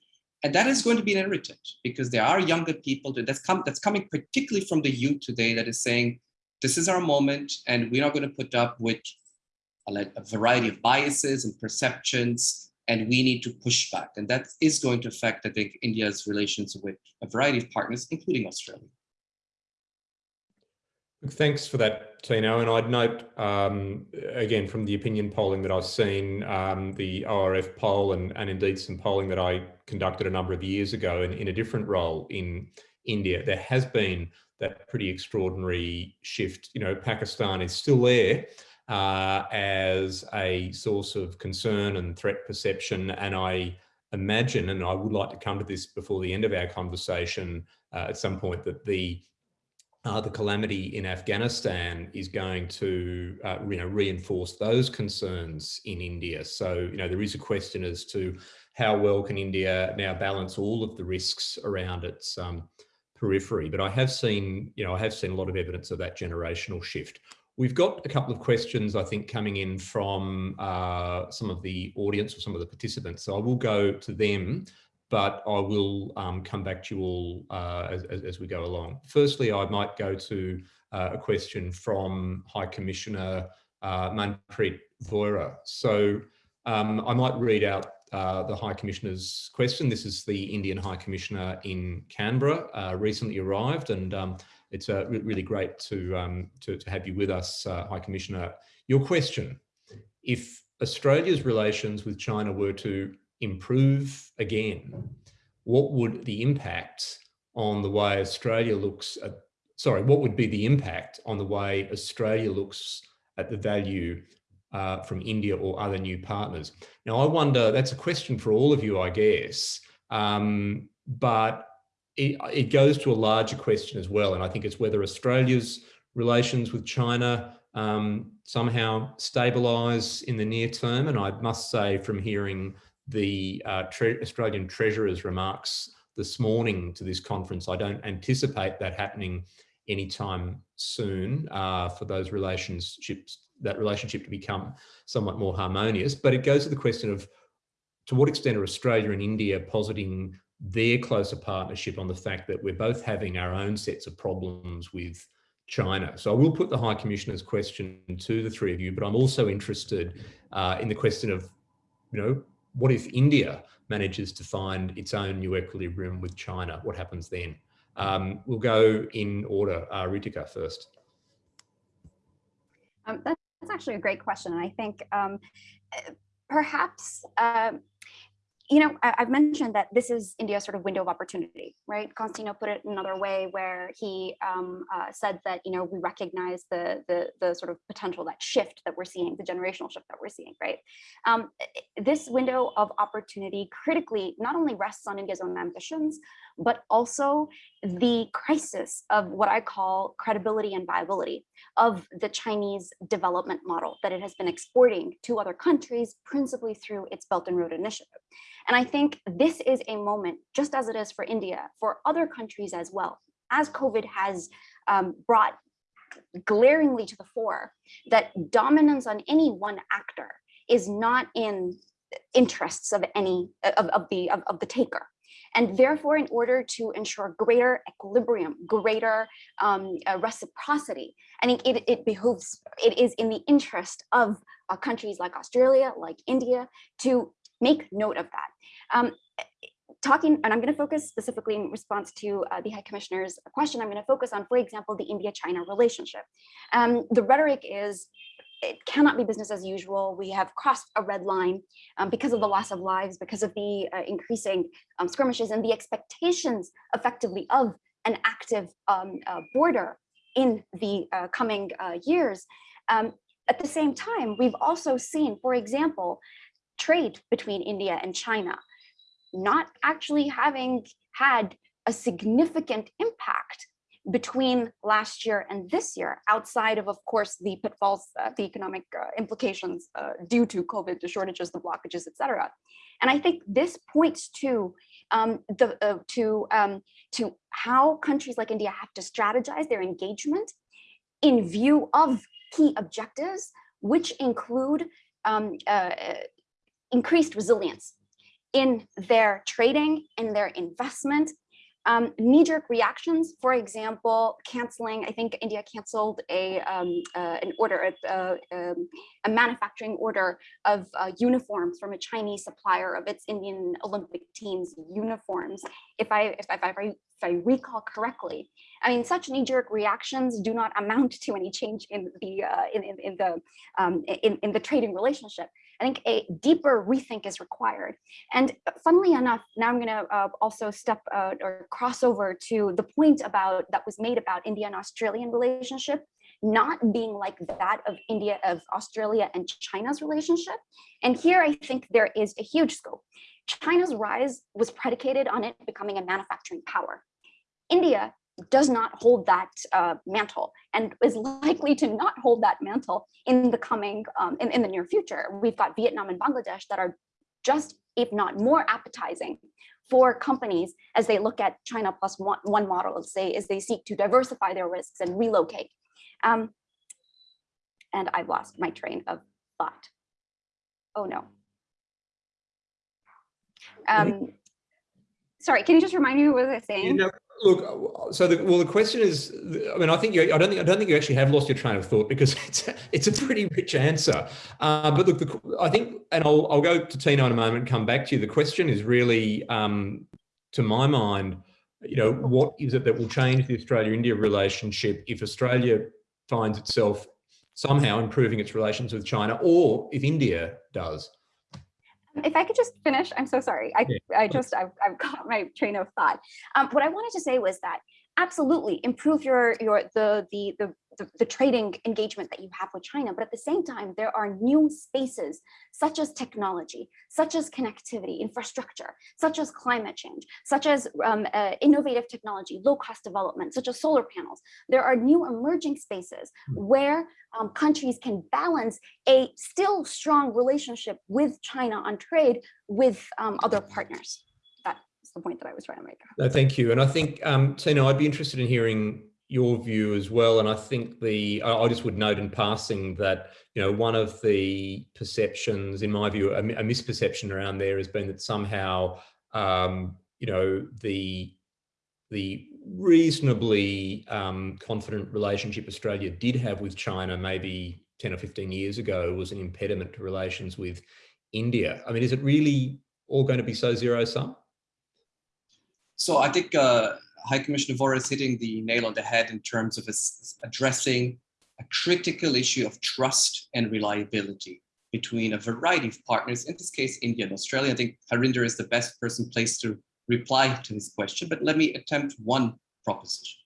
And that is going to be inherited because there are younger people that, that's, come, that's coming particularly from the youth today that is saying, this is our moment and we're not going to put up with a variety of biases and perceptions and we need to push back. And that is going to affect, I think, India's relations with a variety of partners, including Australia. Thanks for that, Tino. And I'd note, um, again, from the opinion polling that I've seen, um, the ORF poll and, and indeed some polling that I conducted a number of years ago in, in a different role in India, there has been that pretty extraordinary shift. You know, Pakistan is still there uh, as a source of concern and threat perception. And I imagine, and I would like to come to this before the end of our conversation uh, at some point, that the uh, the calamity in Afghanistan is going to uh, you know, reinforce those concerns in India. So, you know, there is a question as to how well can India now balance all of the risks around its um, periphery, but I have seen, you know, I have seen a lot of evidence of that generational shift. We've got a couple of questions, I think, coming in from uh, some of the audience or some of the participants. So I will go to them, but I will um, come back to you all uh, as, as, we go along. Firstly, I might go to uh, a question from High Commissioner uh, Manpreet Vohra. So um, I might read out uh, the High Commissioner's question. This is the Indian High Commissioner in Canberra, uh, recently arrived, and um, it's uh, really great to, um, to, to, have you with us, uh, High Commissioner. Your question, if Australia's relations with China were to improve again, what would the impact on the way Australia looks at, sorry, what would be the impact on the way Australia looks at the value uh, from India or other new partners? Now, I wonder, that's a question for all of you, I guess, um, but it, it goes to a larger question as well. And I think it's whether Australia's relations with China um, somehow stabilise in the near term. And I must say from hearing the uh, Tre Australian Treasurer's remarks this morning to this conference, I don't anticipate that happening anytime soon uh, for those relationships, that relationship to become somewhat more harmonious. But it goes to the question of to what extent are Australia and India positing their closer partnership on the fact that we're both having our own sets of problems with China. So I will put the High Commissioner's question to the three of you, but I'm also interested uh, in the question of, you know, what if India manages to find its own new equilibrium with China? What happens then? Um, we'll go in order. Uh, Ritika first. Um, that's actually a great question. And I think um, perhaps um, you know, I, have mentioned that this is India's sort of window of opportunity, right? Constantino put it another way where he um, uh, said that, you know, we recognize the, the, the sort of potential, that shift that we're seeing, the generational shift that we're seeing, right? Um, this window of opportunity critically not only rests on India's own ambitions, but also the crisis of what I call credibility and viability of the Chinese development model that it has been exporting to other countries, principally through its Belt and Road Initiative. And I think this is a moment, just as it is for India, for other countries as well, as COVID has um, brought glaringly to the fore that dominance on any one actor is not in interests of any of, of the of, of the taker and therefore, in order to ensure greater equilibrium, greater um, uh, reciprocity, I think it, it behooves, it is in the interest of uh, countries like Australia, like India, to make note of that. Um, talking, and I'm going to focus specifically in response to uh, the High Commissioner's question, I'm going to focus on, for example, the India-China relationship. Um, the rhetoric is it cannot be business as usual. We have crossed a red line um, because of the loss of lives, because of the uh, increasing um, skirmishes and the expectations effectively of an active um, uh, border in the uh, coming uh, years. Um, at the same time, we've also seen, for example, trade between India and China not actually having had a significant impact between last year and this year, outside of, of course, the pitfalls, uh, the economic uh, implications uh, due to COVID, the shortages, the blockages, et cetera. And I think this points to um, the uh, to um, to how countries like India have to strategize their engagement in view of key objectives, which include um, uh, increased resilience in their trading, in their investment, um, knee-jerk reactions, for example, canceling, I think India canceled a um, uh, an order, uh, um, a manufacturing order of uh, uniforms from a Chinese supplier of its Indian Olympic team's uniforms. If I, if, if, I, if I recall correctly, I mean, such knee-jerk reactions do not amount to any change in the uh, in, in, in, the um, in, in the trading relationship. I think a deeper rethink is required. And funnily enough, now I'm going to uh, also step uh, or cross over to the point about that was made about India and Australian relationship not being like that of India, of Australia and China's relationship. And here I think there is a huge scope. China's rise was predicated on it becoming a manufacturing power. India does not hold that uh, mantle and is likely to not hold that mantle in the coming um, in, in the near future. We've got Vietnam and Bangladesh that are just if not more appetizing for companies as they look at China plus one, one model, say, as they seek to diversify their risks and relocate. Um, and I've lost my train of thought. Oh no. Um, sorry, can you just remind me what I was I saying? You know, look, so the, well, the question is, I mean, I think you, I don't think, I don't think you actually have lost your train of thought because it's, a, it's a pretty rich answer. Uh, but look, the, I think, and I'll, I'll go to Tino in a moment come back to you. The question is really, um, to my mind, you know, what is it that will change the Australia-India relationship if Australia finds itself somehow improving its relations with China or if India does? If I could just finish, I'm so sorry. I, yeah. I just, I've, I've got my train of thought. Um, what I wanted to say was that absolutely improve your, your, the, the, the the, the, trading engagement that you have with China. But at the same time, there are new spaces such as technology, such as connectivity, infrastructure, such as climate change, such as um, uh, innovative technology, low cost development, such as solar panels. There are new emerging spaces hmm. where um, countries can balance a still strong relationship with China on trade with um, other partners. That's the point that I was trying to make. No, thank you. And I think, um, Tino, I'd be interested in hearing your view as well. And I think the, I just would note in passing that, you know, one of the perceptions, in my view, a, a misperception around there has been that somehow, um, you know, the, the reasonably um, confident relationship Australia did have with China maybe 10 or 15 years ago was an impediment to relations with India. I mean, is it really all going to be so zero sum? So I think uh, High Commissioner Vohra is hitting the nail on the head in terms of addressing a critical issue of trust and reliability between a variety of partners, in this case, India and Australia. I think Harinder is the best person placed to reply to this question, but let me attempt one proposition,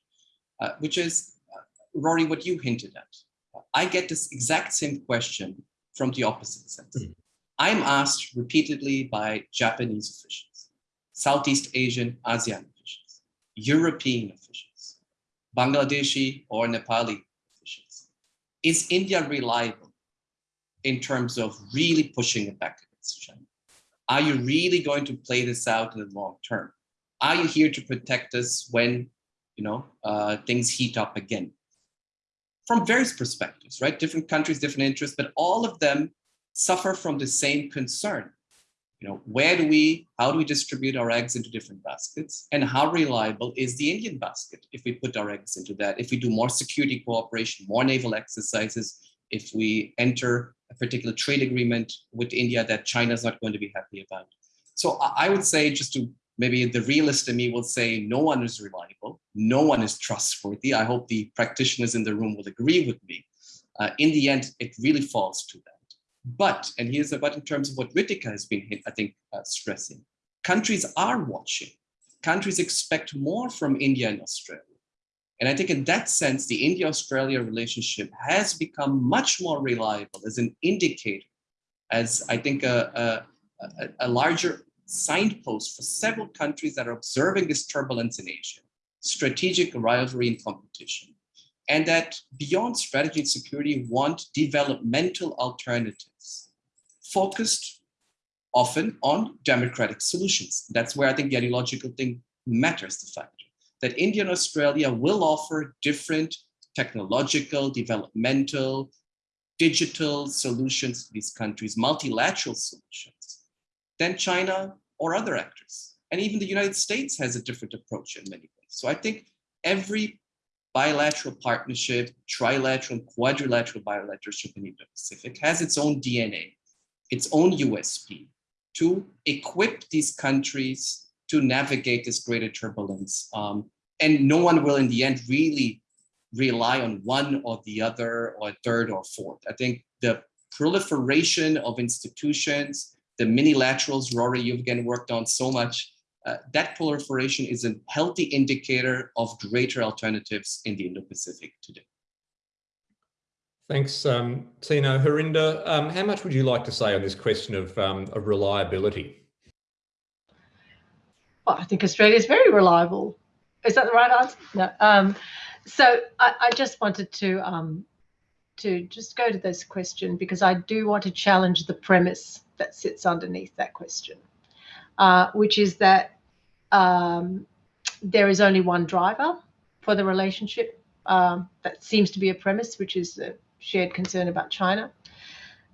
uh, which is, uh, Rory, what you hinted at. I get this exact same question from the opposite sense. Mm -hmm. I'm asked repeatedly by Japanese officials, Southeast Asian, ASEAN European officials, Bangladeshi or Nepali officials. Is India reliable in terms of really pushing it back against China? Are you really going to play this out in the long term? Are you here to protect us when you know uh, things heat up again? From various perspectives, right? Different countries, different interests, but all of them suffer from the same concern you know, where do we, how do we distribute our eggs into different baskets? And how reliable is the Indian basket if we put our eggs into that? If we do more security cooperation, more naval exercises, if we enter a particular trade agreement with India that China is not going to be happy about. So I would say just to maybe the realist in me will say no one is reliable, no one is trustworthy. I hope the practitioners in the room will agree with me. Uh, in the end, it really falls to that. But, and here's the but in terms of what Ritika has been, I think, uh, stressing, countries are watching. Countries expect more from India and Australia. And I think in that sense, the India-Australia relationship has become much more reliable as an indicator, as I think a, a, a larger signpost for several countries that are observing this turbulence in Asia, strategic rivalry and competition and that beyond strategy and security want developmental alternatives focused often on democratic solutions. That's where I think the ideological thing matters, the fact that India and Australia will offer different technological, developmental, digital solutions to these countries, multilateral solutions, than China or other actors. And even the United States has a different approach in many ways. So I think every bilateral partnership, trilateral, quadrilateral bilateralship in Indo-Pacific has its own DNA, its own USP to equip these countries to navigate this greater turbulence. Um, and no one will in the end really rely on one or the other or third or fourth. I think the proliferation of institutions, the minilaterals, Rory, you've again worked on so much, uh, that proliferation is a healthy indicator of greater alternatives in the Indo-Pacific today. Thanks, um, Tino. Harinder, um, how much would you like to say on this question of, um, of reliability? Well, I think Australia is very reliable. Is that the right answer? No. Um, so I, I, just wanted to um, to just go to this question because I do want to challenge the premise that sits underneath that question, uh, which is that um, there is only one driver for the relationship. That seems to be a premise, which is a shared concern about China.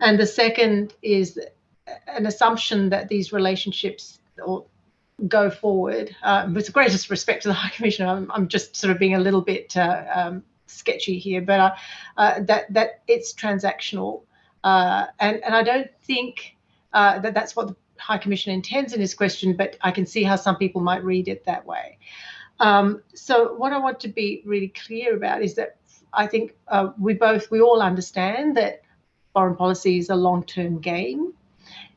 And the second is an assumption that these relationships or go forward. Uh, with the greatest respect to the High Commissioner, I'm, I'm just sort of being a little bit uh, um, sketchy here, but uh, uh that that it's transactional, uh, and and I don't think uh, that that's what the High Commissioner intends in his question, but I can see how some people might read it that way. Um, so what I want to be really clear about is that I think uh, we both we all understand that foreign policy is a long-term game.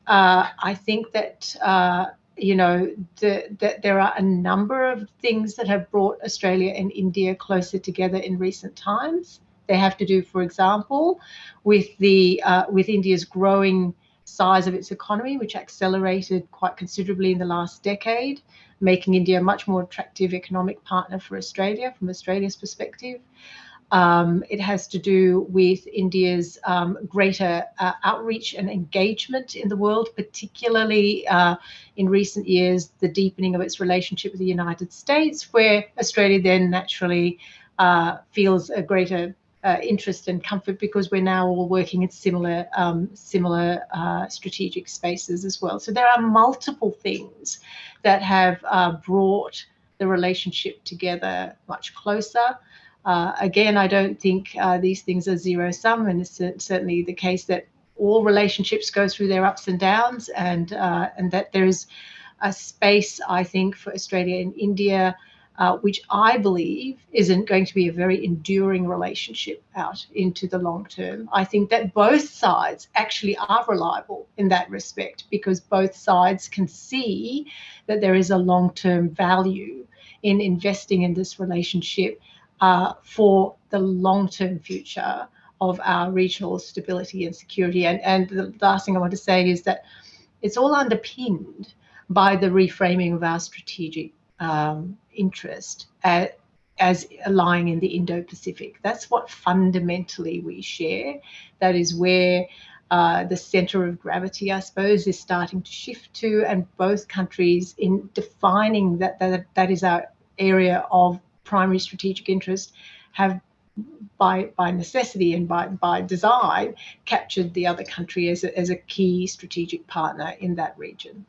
Uh, I think that uh, you know, that the, there are a number of things that have brought Australia and India closer together in recent times. They have to do, for example, with the uh, with India's growing size of its economy, which accelerated quite considerably in the last decade, making India a much more attractive economic partner for Australia from Australia's perspective. Um, it has to do with India's um, greater uh, outreach and engagement in the world, particularly uh, in recent years, the deepening of its relationship with the United States, where Australia then naturally uh, feels a greater uh, interest and comfort because we're now all working in similar um, similar uh, strategic spaces as well. So there are multiple things that have uh, brought the relationship together much closer. Uh, again, I don't think uh, these things are zero sum, and it's certainly the case that all relationships go through their ups and downs, and uh, and that there is a space, I think, for Australia and India, uh, which I believe isn't going to be a very enduring relationship out into the long term. I think that both sides actually are reliable in that respect because both sides can see that there is a long term value in investing in this relationship uh, for the long-term future of our regional stability and security. And, and the last thing I want to say is that it's all underpinned by the reframing of our strategic um, interest as lying in the Indo-Pacific. That's what fundamentally we share. That is where uh, the center of gravity, I suppose, is starting to shift to, and both countries in defining that that, that is our area of primary strategic interest have by by necessity and by by design captured the other country as a, as a key strategic partner in that region.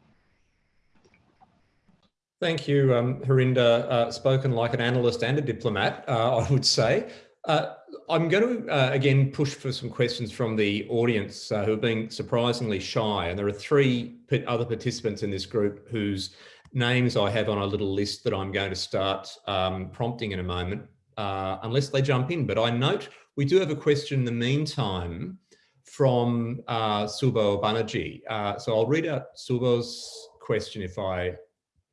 Thank you, um, Harinder. Uh, spoken like an analyst and a diplomat, uh, I would say. Uh, I'm going to, uh, again, push for some questions from the audience uh, who have been surprisingly shy. And there are three other participants in this group whose names I have on a little list that I'm going to start um, prompting in a moment, uh, unless they jump in. But I note we do have a question in the meantime from uh, Subho Banerjee. Uh, so I'll read out Subho's question if I,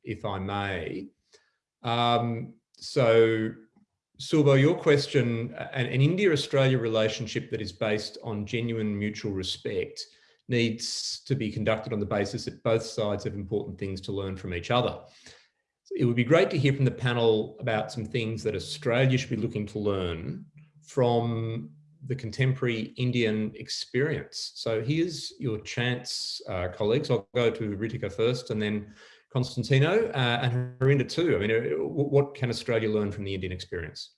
if I may. Um, so Subo, your question, an, an India-Australia relationship that is based on genuine mutual respect needs to be conducted on the basis that both sides have important things to learn from each other. It would be great to hear from the panel about some things that Australia should be looking to learn from the contemporary Indian experience. So here's your chance, uh, colleagues. I'll go to Ritika first and then Constantino uh, and Harinder too. I mean, uh, what can Australia learn from the Indian experience?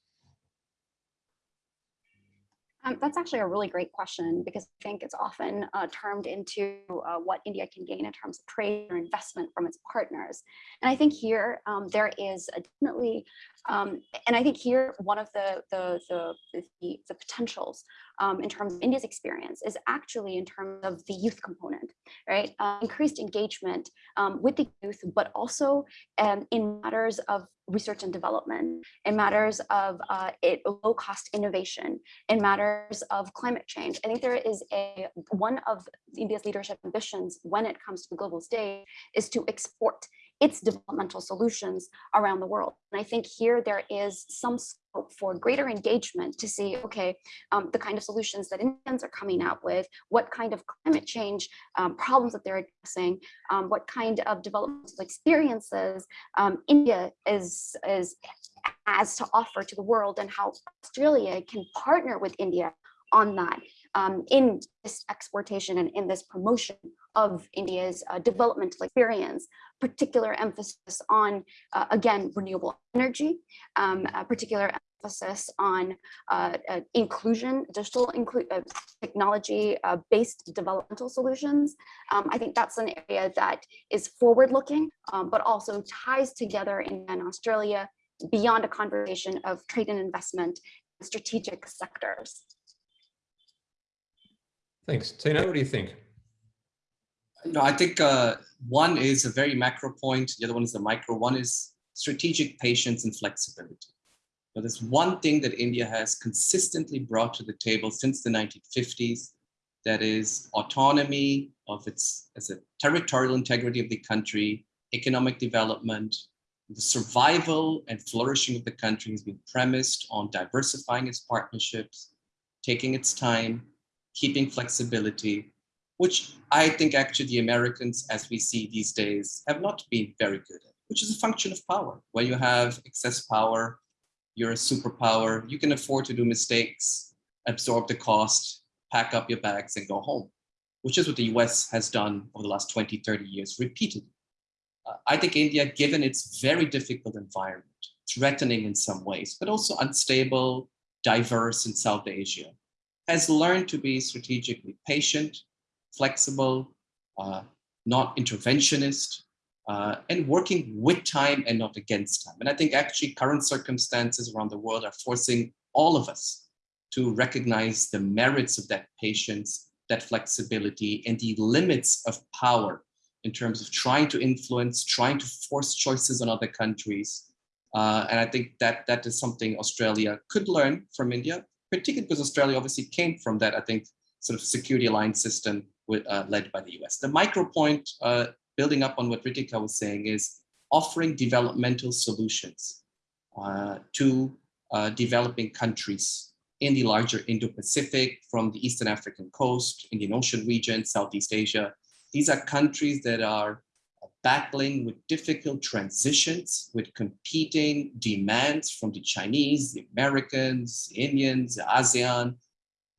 Um, that's actually a really great question because I think it's often uh, termed into uh, what India can gain in terms of trade or investment from its partners. And I think here um, there is definitely, um, and I think here one of the the the, the, the potentials um, in terms of India's experience is actually in terms of the youth component, right? Uh, increased engagement um, with the youth, but also um, in matters of research and development, in matters of uh, it, low cost innovation, in matters of climate change. I think there is a one of India's leadership ambitions when it comes to the global stage is to export its developmental solutions around the world. And I think here there is some scope for greater engagement to see, okay, um, the kind of solutions that Indians are coming out with, what kind of climate change um, problems that they're addressing, um, what kind of developmental experiences um, India is, is has to offer to the world and how Australia can partner with India on that. Um, in this exportation and in this promotion of India's uh, developmental experience, particular emphasis on, uh, again, renewable energy, um, particular emphasis on uh, uh, inclusion, digital inclu uh, technology-based developmental solutions. Um, I think that's an area that is forward-looking, um, but also ties together in Australia beyond a conversation of trade and investment strategic sectors. Thanks. Tino, what do you think? No, I think uh, one is a very macro point. The other one is the micro. One is strategic patience and flexibility. Now, there's one thing that India has consistently brought to the table since the 1950s, that is autonomy of its as a territorial integrity of the country, economic development, the survival and flourishing of the country has been premised on diversifying its partnerships, taking its time, keeping flexibility, which I think actually the Americans, as we see these days, have not been very good at, which is a function of power. When you have excess power, you're a superpower, you can afford to do mistakes, absorb the cost, pack up your bags and go home, which is what the US has done over the last 20, 30 years repeatedly. Uh, I think India, given its very difficult environment, threatening in some ways, but also unstable, diverse in South Asia, has learned to be strategically patient, flexible, uh, not interventionist, uh, and working with time and not against time. And I think actually current circumstances around the world are forcing all of us to recognize the merits of that patience, that flexibility, and the limits of power in terms of trying to influence, trying to force choices on other countries. Uh, and I think that that is something Australia could learn from India, particularly because Australia obviously came from that, I think, sort of security alliance system with, uh, led by the US. The micro point, uh, building up on what Ritika was saying, is offering developmental solutions uh, to uh, developing countries in the larger Indo-Pacific, from the Eastern African coast, Indian Ocean region, Southeast Asia, these are countries that are battling with difficult transitions, with competing demands from the Chinese, the Americans, Indians, ASEAN,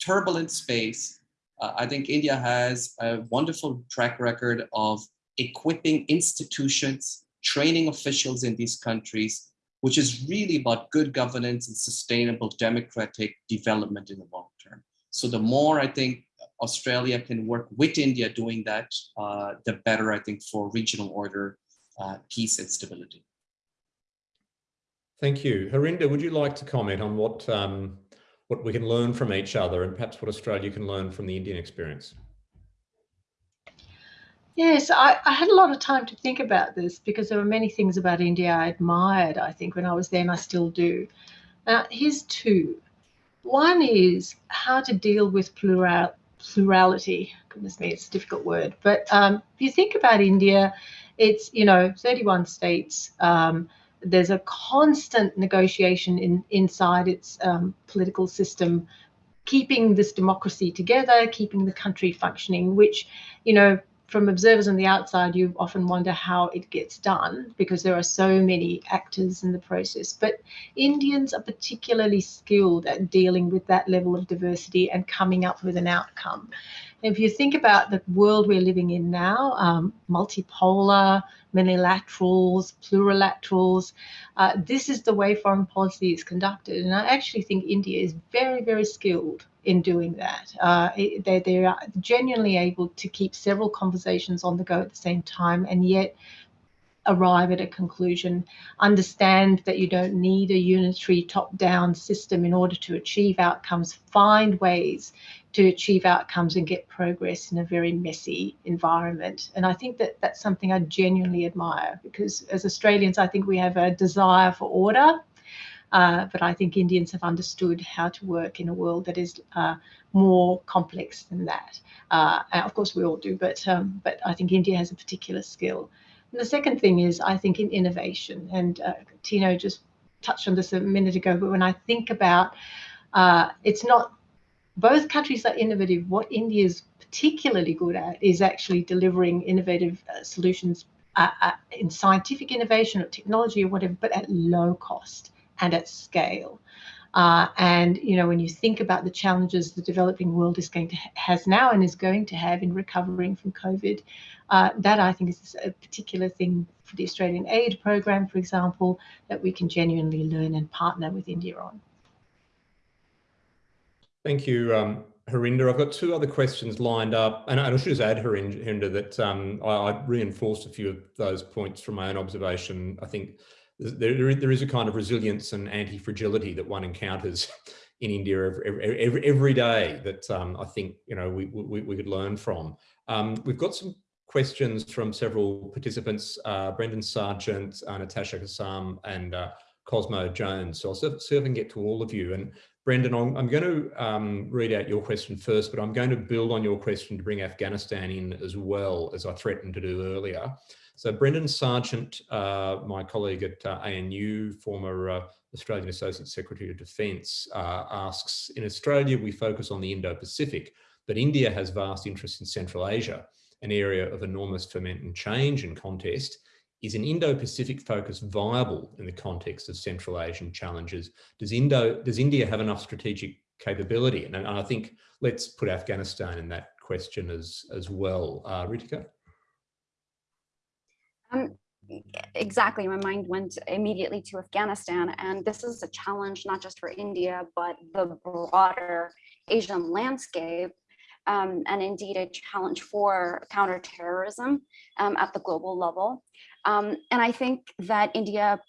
turbulent space. Uh, I think India has a wonderful track record of equipping institutions, training officials in these countries, which is really about good governance and sustainable democratic development in the long term. So the more I think Australia can work with India doing that, uh, the better, I think, for regional order, uh, peace and stability. Thank you. Harinder, would you like to comment on what, um, what we can learn from each other and perhaps what Australia can learn from the Indian experience? Yes, I, I, had a lot of time to think about this because there were many things about India I admired, I think, when I was there, and I still do. Now, here's two. One is how to deal with plural, plurality. Goodness me, it's a difficult word. But um, if you think about India, it's, you know, 31 states. Um, there's a constant negotiation in, inside its um, political system, keeping this democracy together, keeping the country functioning, which, you know, from observers on the outside, you often wonder how it gets done because there are so many actors in the process. But Indians are particularly skilled at dealing with that level of diversity and coming up with an outcome. If you think about the world we're living in now, um, multipolar, minilaterals, plurilaterals, uh, this is the way foreign policy is conducted. And I actually think India is very, very skilled in doing that. Uh, they, they are genuinely able to keep several conversations on the go at the same time and yet arrive at a conclusion, understand that you don't need a unitary top-down system in order to achieve outcomes, find ways to achieve outcomes and get progress in a very messy environment. And I think that that's something I genuinely admire because as Australians, I think we have a desire for order uh, but I think Indians have understood how to work in a world that is uh, more complex than that. Uh, of course, we all do, but um, but I think India has a particular skill. And the second thing is, I think in innovation, and uh, Tino just touched on this a minute ago, but when I think about, uh, it's not both countries are innovative. What India is particularly good at is actually delivering innovative uh, solutions in scientific innovation or technology or whatever, but at low cost and at scale. Uh, and you know, when you think about the challenges the developing world is going to has now and is going to have in recovering from COVID, uh, that I think is a particular thing for the Australian aid program, for example, that we can genuinely learn and partner with India on. Thank you, um, Harinder. I've got two other questions lined up, and I should just add, Harinder, that um, I, I, reinforced a few of those points from my own observation. I think there, there is a kind of resilience and anti-fragility that one encounters in India every, every, every day that um, I think you know we, we, we could learn from. Um, we've got some questions from several participants, uh, Brendan Sargeant, uh, Natasha Kassam, and uh, Cosmo Jones. So I'll serve, I can get to all of you. And Brendan, I'm, I'm going to um, read out your question first, but I'm going to build on your question to bring Afghanistan in as well, as I threatened to do earlier. So Brendan Sargeant, uh, my colleague at uh, ANU, former uh, Australian Associate Secretary of Defence, uh, asks, in Australia, we focus on the Indo-Pacific, but India has vast interests in Central Asia, an area of enormous ferment and change and contest. Is an Indo-Pacific focus viable in the context of Central Asian challenges? Does, Indo, does India have enough strategic capability? And, and I think let's put Afghanistan in that question as, as well. Uh, Ritika? Um, exactly, my mind went immediately to Afghanistan, and this is a challenge not just for India, but the broader Asian landscape, um, and indeed a challenge for counterterrorism um, at the global level. Um, and I think that India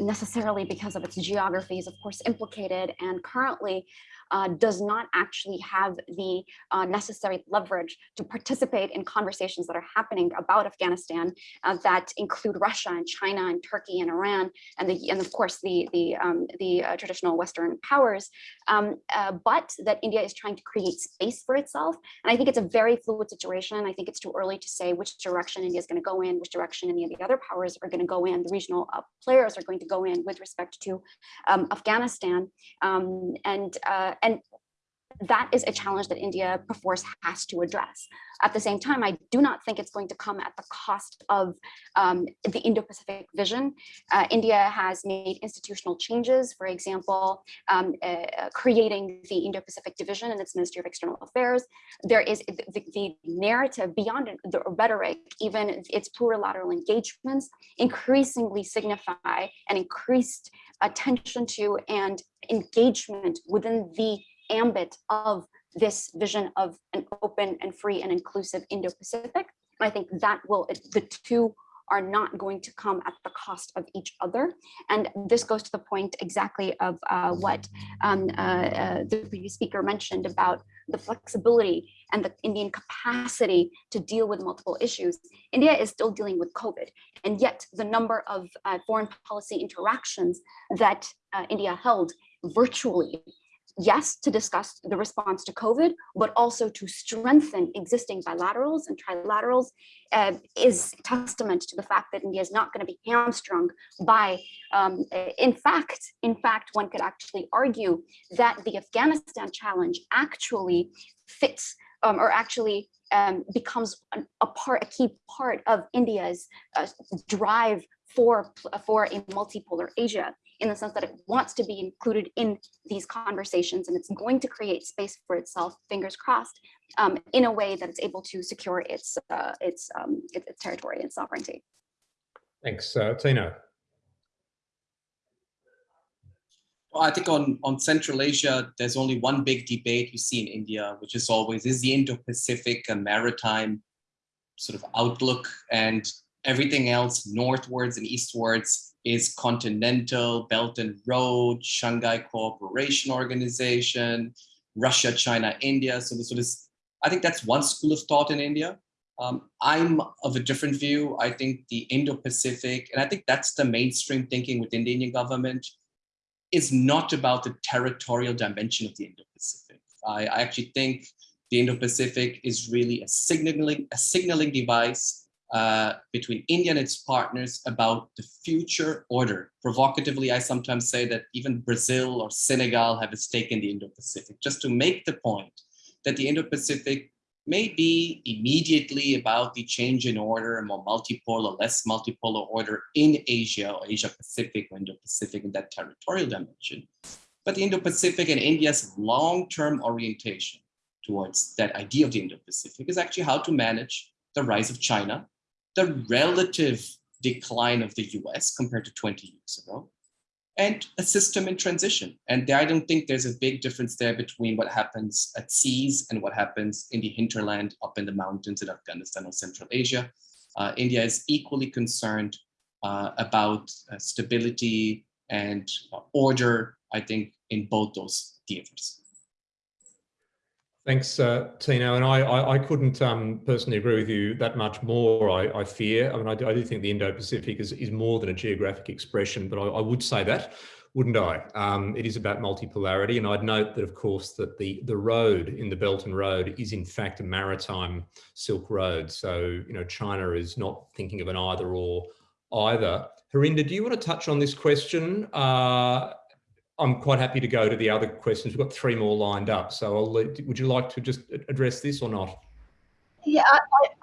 necessarily because of its geography is of course implicated and currently uh, does not actually have the uh, necessary leverage to participate in conversations that are happening about Afghanistan uh, that include Russia and China and Turkey and Iran and the and of course the the um, the uh, traditional Western powers, um, uh, but that India is trying to create space for itself. And I think it's a very fluid situation. I think it's too early to say which direction India is going to go in, which direction any of the other powers are going to go in. The regional uh, players are going to go in with respect to um, Afghanistan um, and and that is a challenge that India perforce has to address. At the same time, I do not think it's going to come at the cost of um, the Indo-Pacific vision. Uh, India has made institutional changes, for example, um, uh, creating the Indo-Pacific division in its Ministry of External Affairs. There is the, the narrative beyond the rhetoric, even its plurilateral engagements, increasingly signify an increased attention to and engagement within the ambit of this vision of an open and free and inclusive Indo-Pacific. I think that will, the two are not going to come at the cost of each other. And this goes to the point exactly of uh, what um, uh, uh, the previous speaker mentioned about the flexibility and the Indian capacity to deal with multiple issues. India is still dealing with COVID, and yet the number of uh, foreign policy interactions that uh, India held virtually yes, to discuss the response to COVID, but also to strengthen existing bilaterals and trilaterals uh, is testament to the fact that India is not going to be hamstrung by, um, in fact, in fact, one could actually argue that the Afghanistan challenge actually fits um, or actually um, becomes a part, a key part of India's uh, drive for, for a multipolar Asia in the sense that it wants to be included in these conversations and it's going to create space for itself, fingers crossed, um, in a way that it's able to secure its uh, its, um, its, its territory and sovereignty. Thanks, uh, Tino. Well, I think on, on Central Asia, there's only one big debate you see in India, which is always, is the Indo-Pacific a maritime sort of outlook and everything else northwards and eastwards is Continental, Belt and Road, Shanghai Cooperation Organization, Russia, China, India. So this, so this I think that's one school of thought in India. Um, I'm of a different view. I think the Indo-Pacific, and I think that's the mainstream thinking within the Indian government, is not about the territorial dimension of the Indo-Pacific. I, I actually think the Indo-Pacific is really a signaling, a signaling device uh, between India and its partners about the future order. Provocatively, I sometimes say that even Brazil or Senegal have a stake in the Indo-Pacific, just to make the point that the Indo-Pacific may be immediately about the change in order, a more multipolar, less multipolar order in Asia or Asia Pacific or Indo-Pacific in that territorial dimension. but the Indo-Pacific and India's long-term orientation towards that idea of the Indo-Pacific is actually how to manage the rise of China, the relative decline of the US compared to 20 years ago, and a system in transition. And I don't think there's a big difference there between what happens at seas and what happens in the hinterland up in the mountains in Afghanistan or Central Asia. Uh, India is equally concerned uh, about uh, stability and uh, order, I think, in both those theaters. Thanks, uh, Tino. And I, I, I couldn't um, personally agree with you that much more, I, I fear. I mean, I do, I do think the Indo-Pacific is, is more than a geographic expression, but I, would say that, wouldn't I? Um, it is about multipolarity. And I'd note that, of course, that the, the road in the Belt and Road is in fact a maritime Silk Road. So, you know, China is not thinking of an either or either. Harinder, do you want to touch on this question? Uh, I'm quite happy to go to the other questions. We've got three more lined up. So I'll would you like to just address this or not? Yeah, I,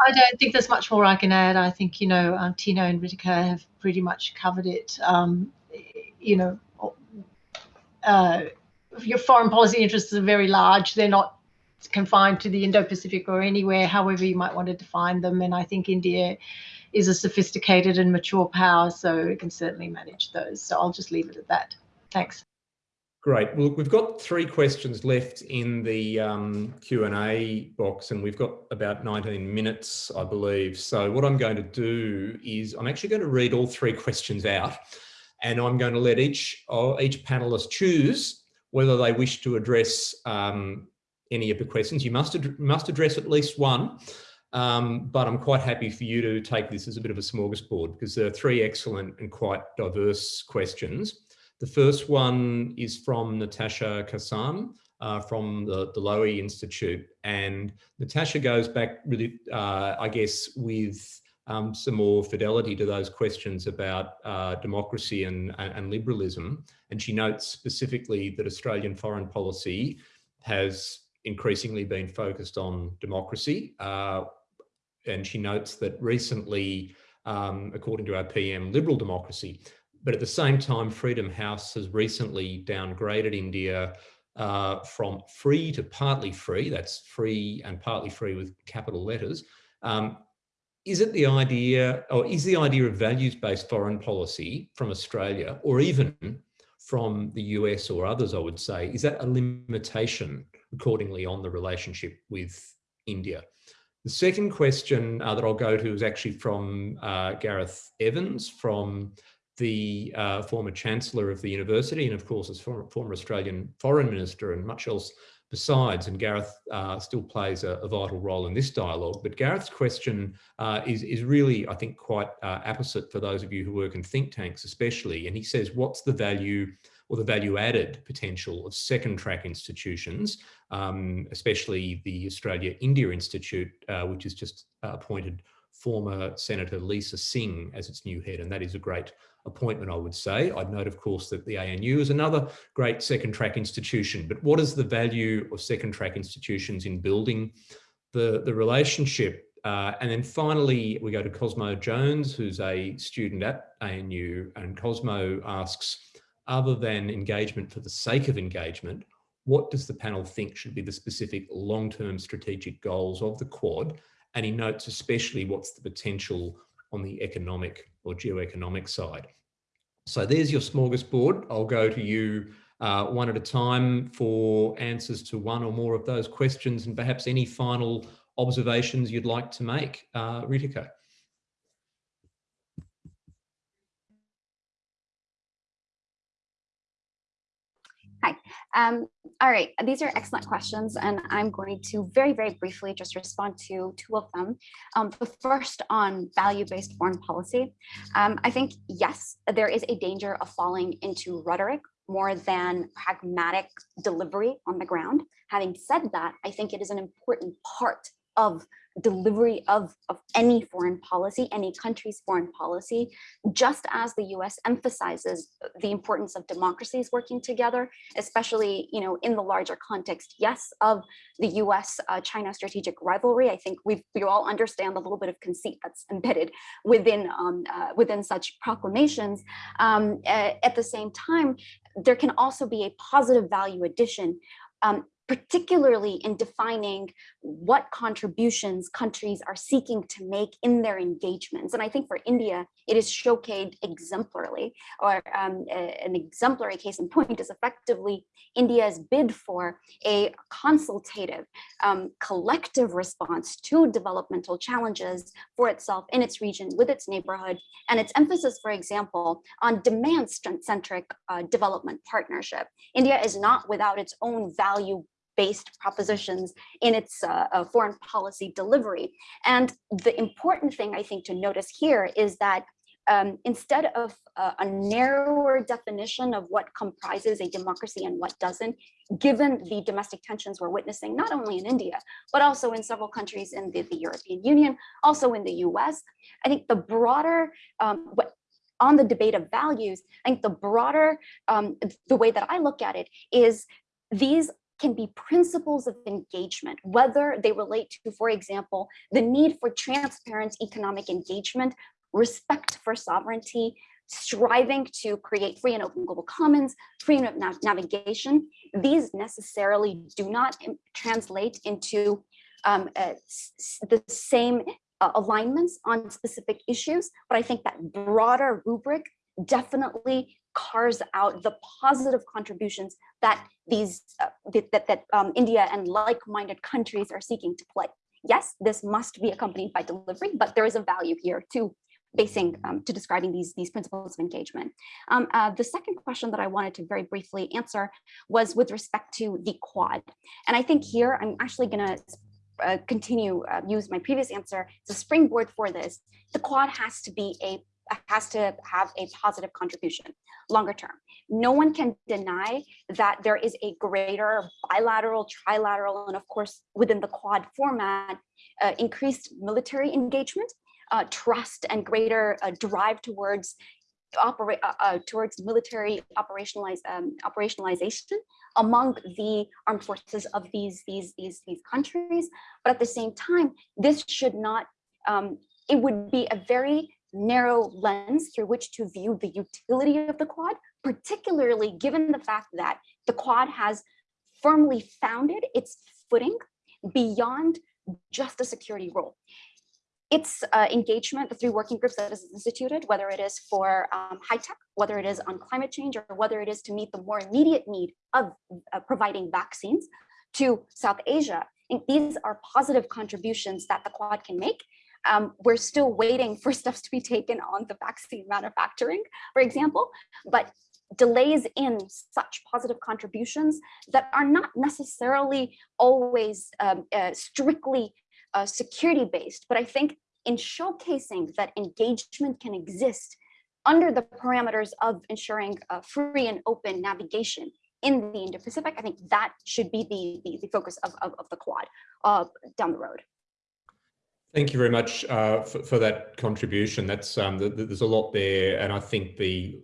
I don't think there's much more I can add. I think, you know, um, Tino and Ritika have pretty much covered it. Um, you know, uh, your foreign policy interests are very large. They're not confined to the Indo-Pacific or anywhere, however you might want to define them. And I think India is a sophisticated and mature power, so it can certainly manage those. So I'll just leave it at that. Thanks. Great. Well, we've got three questions left in the um, Q&A box and we've got about 19 minutes, I believe. So what I'm going to do is I'm actually going to read all three questions out and I'm going to let each, uh, each panelist choose whether they wish to address um, any of the questions. You must, ad must address at least one, um, but I'm quite happy for you to take this as a bit of a smorgasbord because there are three excellent and quite diverse questions. The first one is from Natasha Kassam uh, from the, the Lowy Institute. And Natasha goes back really, uh, I guess, with um, some more fidelity to those questions about uh, democracy and, and liberalism. And she notes specifically that Australian foreign policy has increasingly been focused on democracy. Uh, and she notes that recently, um, according to our PM, liberal democracy but at the same time, Freedom House has recently downgraded India uh, from free to partly free, that's free and partly free with capital letters. Um, is it the idea, or is the idea of values-based foreign policy from Australia, or even from the US or others, I would say, is that a limitation accordingly on the relationship with India? The second question uh, that I'll go to is actually from uh, Gareth Evans from the uh, former Chancellor of the university and of course as former, former Australian Foreign Minister and much else besides, and Gareth uh, still plays a, a, vital role in this dialogue. But Gareth's question uh, is, is really, I think, quite uh, apposite for those of you who work in think tanks especially. And he says, what's the value or the value added potential of second track institutions, um, especially the Australia-India Institute, uh, which has just appointed former Senator Lisa Singh as its new head. And that is a great appointment, I would say. I'd note, of course, that the ANU is another great second track institution, but what is the value of second track institutions in building the, the relationship? Uh, and then finally, we go to Cosmo Jones, who's a student at ANU, and Cosmo asks, other than engagement for the sake of engagement, what does the panel think should be the specific long-term strategic goals of the Quad? And he notes especially what's the potential on the economic or geoeconomic side. So there's your smorgasbord. I'll go to you uh, one at a time for answers to one or more of those questions and perhaps any final observations you'd like to make. Uh, Ritika. Um, all right, these are excellent questions, and I'm going to very, very briefly just respond to two of them. Um, the first on value-based foreign policy. Um, I think, yes, there is a danger of falling into rhetoric more than pragmatic delivery on the ground. Having said that, I think it is an important part of delivery of, of any foreign policy, any country's foreign policy, just as the US emphasizes the importance of democracies working together, especially you know, in the larger context, yes, of the US-China uh, strategic rivalry. I think we we all understand the little bit of conceit that's embedded within, um, uh, within such proclamations. Um, at the same time, there can also be a positive value addition um, particularly in defining what contributions countries are seeking to make in their engagements. And I think for India, it is showcased exemplarily, or um, a, an exemplary case in point is effectively India's bid for a consultative, um, collective response to developmental challenges for itself in its region, with its neighborhood, and its emphasis, for example, on demand-centric uh, development partnership. India is not without its own value based propositions in its uh, uh, foreign policy delivery. And the important thing I think to notice here is that um, instead of uh, a narrower definition of what comprises a democracy and what doesn't, given the domestic tensions we're witnessing, not only in India, but also in several countries in the, the European Union, also in the US, I think the broader, um, what, on the debate of values, I think the broader, um, the way that I look at it is these can be principles of engagement, whether they relate to, for example, the need for transparent economic engagement, respect for sovereignty, striving to create free and open global commons, freedom of nav navigation. These necessarily do not translate into um, uh, the same uh, alignments on specific issues, but I think that broader rubric definitely cars out the positive contributions that these uh, that, that um, India and like-minded countries are seeking to play. Yes, this must be accompanied by delivery, but there is a value here to basing um, to describing these these principles of engagement. Um, uh, the second question that I wanted to very briefly answer was with respect to the quad, and I think here I'm actually going to uh, continue uh, use my previous answer as a springboard for this. The quad has to be a has to have a positive contribution longer term. No one can deny that there is a greater bilateral, trilateral, and of course, within the Quad format, uh, increased military engagement, uh, trust, and greater uh, drive towards operate uh, uh, towards military operationalize um, operationalization among the armed forces of these these these these countries. But at the same time, this should not. Um, it would be a very narrow lens through which to view the utility of the Quad, particularly given the fact that the Quad has firmly founded its footing beyond just a security role. Its uh, engagement, the three working groups that is instituted, whether it is for um, high tech, whether it is on climate change, or whether it is to meet the more immediate need of uh, providing vaccines to South Asia, these are positive contributions that the Quad can make um, we're still waiting for steps to be taken on the vaccine manufacturing, for example, but delays in such positive contributions that are not necessarily always um, uh, strictly uh, security based, but I think in showcasing that engagement can exist under the parameters of ensuring uh, free and open navigation in the Indo-Pacific, I think that should be the, the, the focus of, of, of the Quad uh, down the road. Thank you very much uh, for, for, that contribution. That's um, the, the, there's a lot there, and I think the,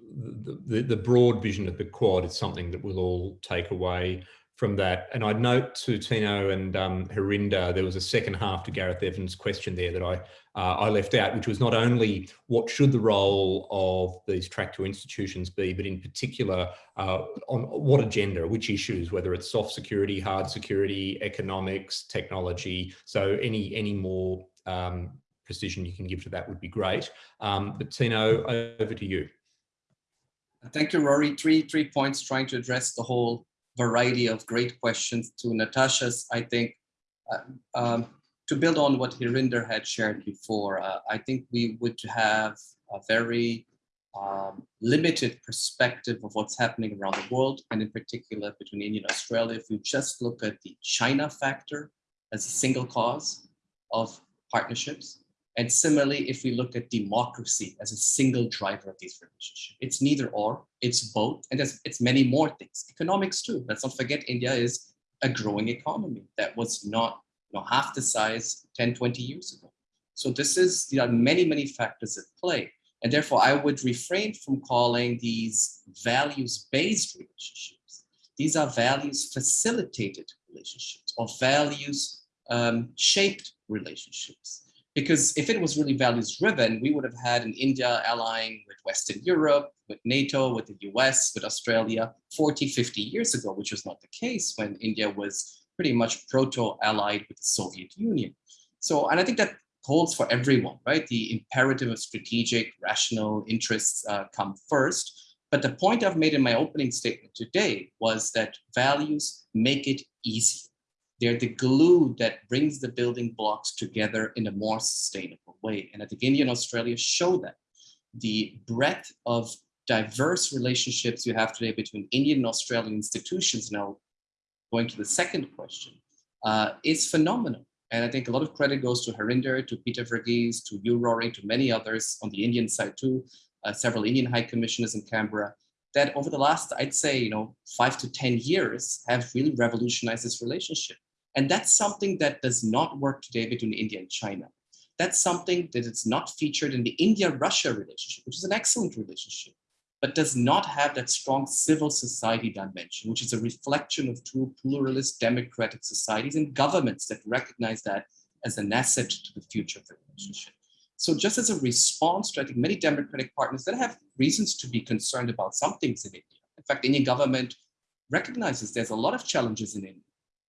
the, the broad vision of the quad is something that we'll all take away from that. And I'd note to Tino and um, Harinder, there was a second half to Gareth Evans' question there that I uh, I left out, which was not only what should the role of these track two institutions be, but in particular uh, on what agenda, which issues, whether it's soft security, hard security, economics, technology. So any any more um, precision you can give to that would be great. Um, but Tino, over to you. Thank you, Rory. Three, three points trying to address the whole variety of great questions to Natasha's. I think uh, um, to build on what Harinder had shared before, uh, I think we would have a very um, limited perspective of what's happening around the world, and in particular between India and Australia. If you just look at the China factor as a single cause of partnerships. And similarly, if we look at democracy as a single driver of these relationships, it's neither or, it's both, and it's many more things. Economics too. Let's not forget India is a growing economy that was not you know, half the size 10, 20 years ago. So this is, there are many, many factors at play. And therefore, I would refrain from calling these values-based relationships. These are values-facilitated relationships or values-shaped um, relationships. Because if it was really values-driven, we would have had an India allying with Western Europe, with NATO, with the US, with Australia 40, 50 years ago, which was not the case when India was pretty much proto-allied with the Soviet Union. So, and I think that holds for everyone, right? The imperative of strategic, rational interests uh, come first. But the point I've made in my opening statement today was that values make it easy. They're the glue that brings the building blocks together in a more sustainable way. And I think India and Australia show that. The breadth of diverse relationships you have today between Indian and Australian institutions, now going to the second question, uh, is phenomenal. And I think a lot of credit goes to Harinder, to Peter Varghese, to you, Rory, to many others on the Indian side too, uh, several Indian high commissioners in Canberra, that over the last, I'd say, you know, five to 10 years have really revolutionized this relationship. And that's something that does not work today between India and China. That's something that is not featured in the India-Russia relationship, which is an excellent relationship but does not have that strong civil society dimension, which is a reflection of two pluralist democratic societies and governments that recognize that as an asset to the future of the relationship. So just as a response to, I think, many democratic partners that have reasons to be concerned about some things in India. In fact, the Indian government recognizes there's a lot of challenges in India.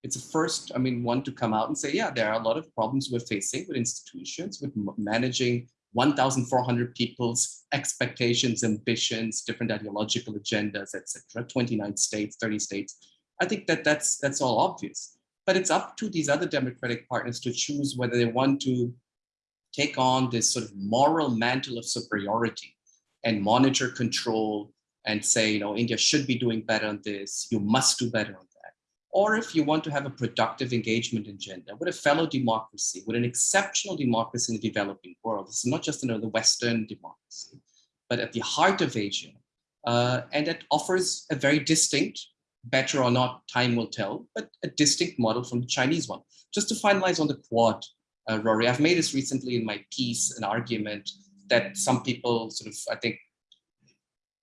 It's a first, I mean, one to come out and say, yeah, there are a lot of problems we're facing with institutions, with managing 1,400 people's expectations, ambitions, different ideological agendas, etc. 29 states, 30 states. I think that that's that's all obvious. But it's up to these other democratic partners to choose whether they want to take on this sort of moral mantle of superiority and monitor control and say, you know, India should be doing better on this, you must do better on or if you want to have a productive engagement agenda with a fellow democracy, with an exceptional democracy in the developing world. This is not just another Western democracy, but at the heart of Asia. Uh, and it offers a very distinct, better or not, time will tell, but a distinct model from the Chinese one. Just to finalize on the Quad, uh, Rory, I've made this recently in my piece, an argument that some people sort of, I think,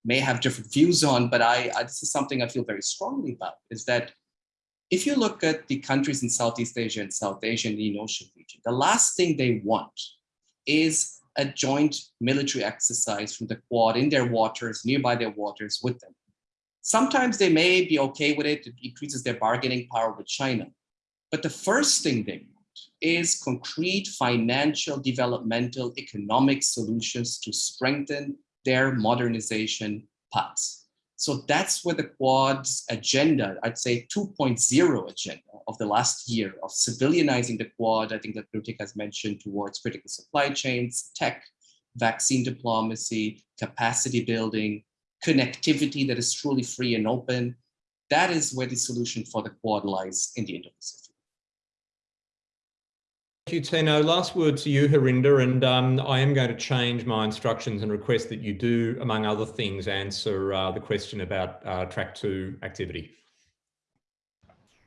may have different views on, but I, I this is something I feel very strongly about, is that if you look at the countries in Southeast Asia and South Asia and the Indian Ocean region, the last thing they want is a joint military exercise from the Quad in their waters, nearby their waters with them. Sometimes they may be okay with it, it increases their bargaining power with China. But the first thing they want is concrete financial, developmental, economic solutions to strengthen their modernization paths. So that's where the Quad's agenda, I'd say 2.0 agenda of the last year of civilianizing the Quad, I think that Ritika has mentioned towards critical supply chains, tech, vaccine diplomacy, capacity building, connectivity that is truly free and open. That is where the solution for the Quad lies in the Indo-Pacific. Thank you, Tino. Last word to you, Harinder, and um, I am going to change my instructions and request that you do, among other things, answer uh, the question about uh, track two activity.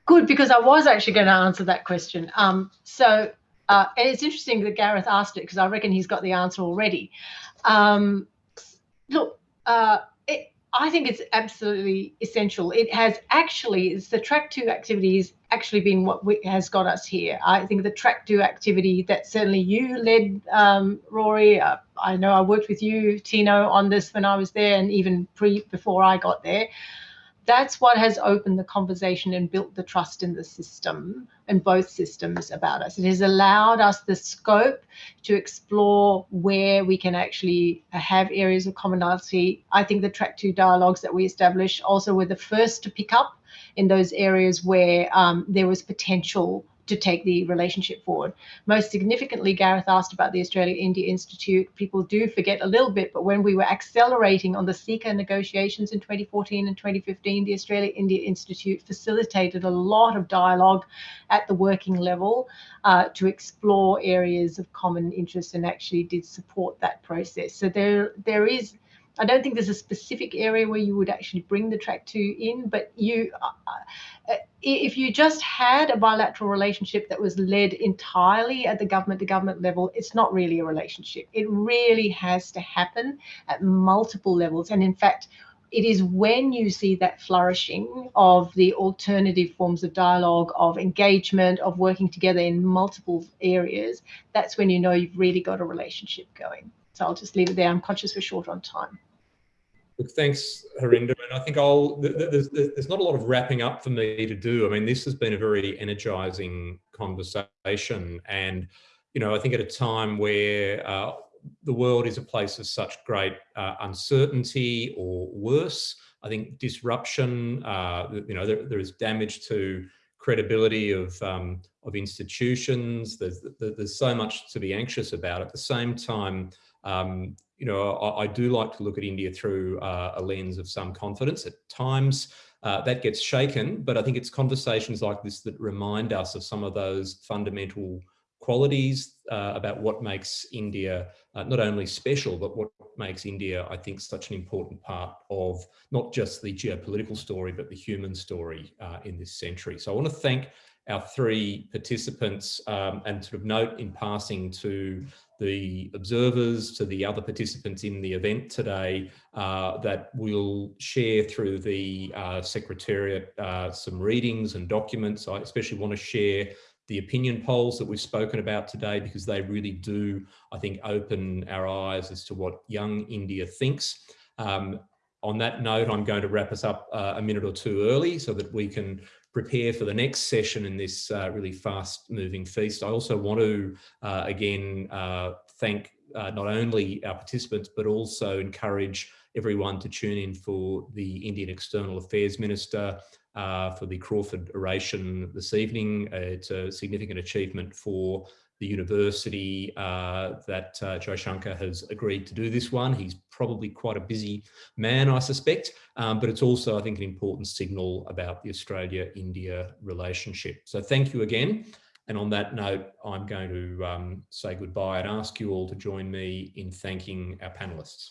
Good, because I was actually going to answer that question. Um, so uh, it's interesting that Gareth asked it because I reckon he's got the answer already. Um, look, uh, I think it's absolutely essential. It has actually, it's the track two activities actually been what we, has got us here. I think the track two activity that certainly you led, um, Rory. Uh, I know I worked with you, Tino, on this when I was there, and even pre before I got there that's what has opened the conversation and built the trust in the system and both systems about us. It has allowed us the scope to explore where we can actually have areas of commonality. I think the track two dialogues that we established also were the first to pick up in those areas where um, there was potential to take the relationship forward. Most significantly, Gareth asked about the Australia-India Institute. People do forget a little bit, but when we were accelerating on the CECA negotiations in 2014 and 2015, the Australia-India Institute facilitated a lot of dialogue at the working level uh, to explore areas of common interest and actually did support that process. So there, there is I don't think there's a specific area where you would actually bring the track two in, but you, uh, uh, if you just had a bilateral relationship that was led entirely at the government to government level, it's not really a relationship. It really has to happen at multiple levels. And in fact, it is when you see that flourishing of the alternative forms of dialogue, of engagement, of working together in multiple areas, that's when you know you've really got a relationship going. So I'll just leave it there. I'm conscious we're short on time. Look, thanks, Harinder. And I think I'll, there's, there's not a lot of wrapping up for me to do. I mean, this has been a very energizing conversation. And, you know, I think at a time where uh, the world is a place of such great uh, uncertainty or worse. I think disruption, uh, you know, there, there is damage to credibility of, um, of institutions. There's, there's so much to be anxious about. At the same time, um, you know, I, I, do like to look at India through uh, a lens of some confidence. At times, uh, that gets shaken, but I think it's conversations like this that remind us of some of those fundamental qualities uh, about what makes India uh, not only special, but what makes India, I think, such an important part of not just the geopolitical story, but the human story uh, in this century. So I want to thank our three participants um, and sort of note in passing to the observers, to the other participants in the event today, uh, that we'll share through the uh, Secretariat uh, some readings and documents. I especially want to share the opinion polls that we've spoken about today because they really do, I think, open our eyes as to what young India thinks. Um, on that note, I'm going to wrap us up uh, a minute or two early so that we can prepare for the next session in this uh, really fast moving feast. I also want to, uh, again, uh, thank uh, not only our participants, but also encourage everyone to tune in for the Indian External Affairs Minister, uh, for the Crawford oration this evening. Uh, it's a significant achievement for the university uh, that uh, Jaishankar has agreed to do this one. He's probably quite a busy man, I suspect, um, but it's also, I think, an important signal about the Australia-India relationship. So thank you again. And on that note, I'm going to um, say goodbye and ask you all to join me in thanking our panelists.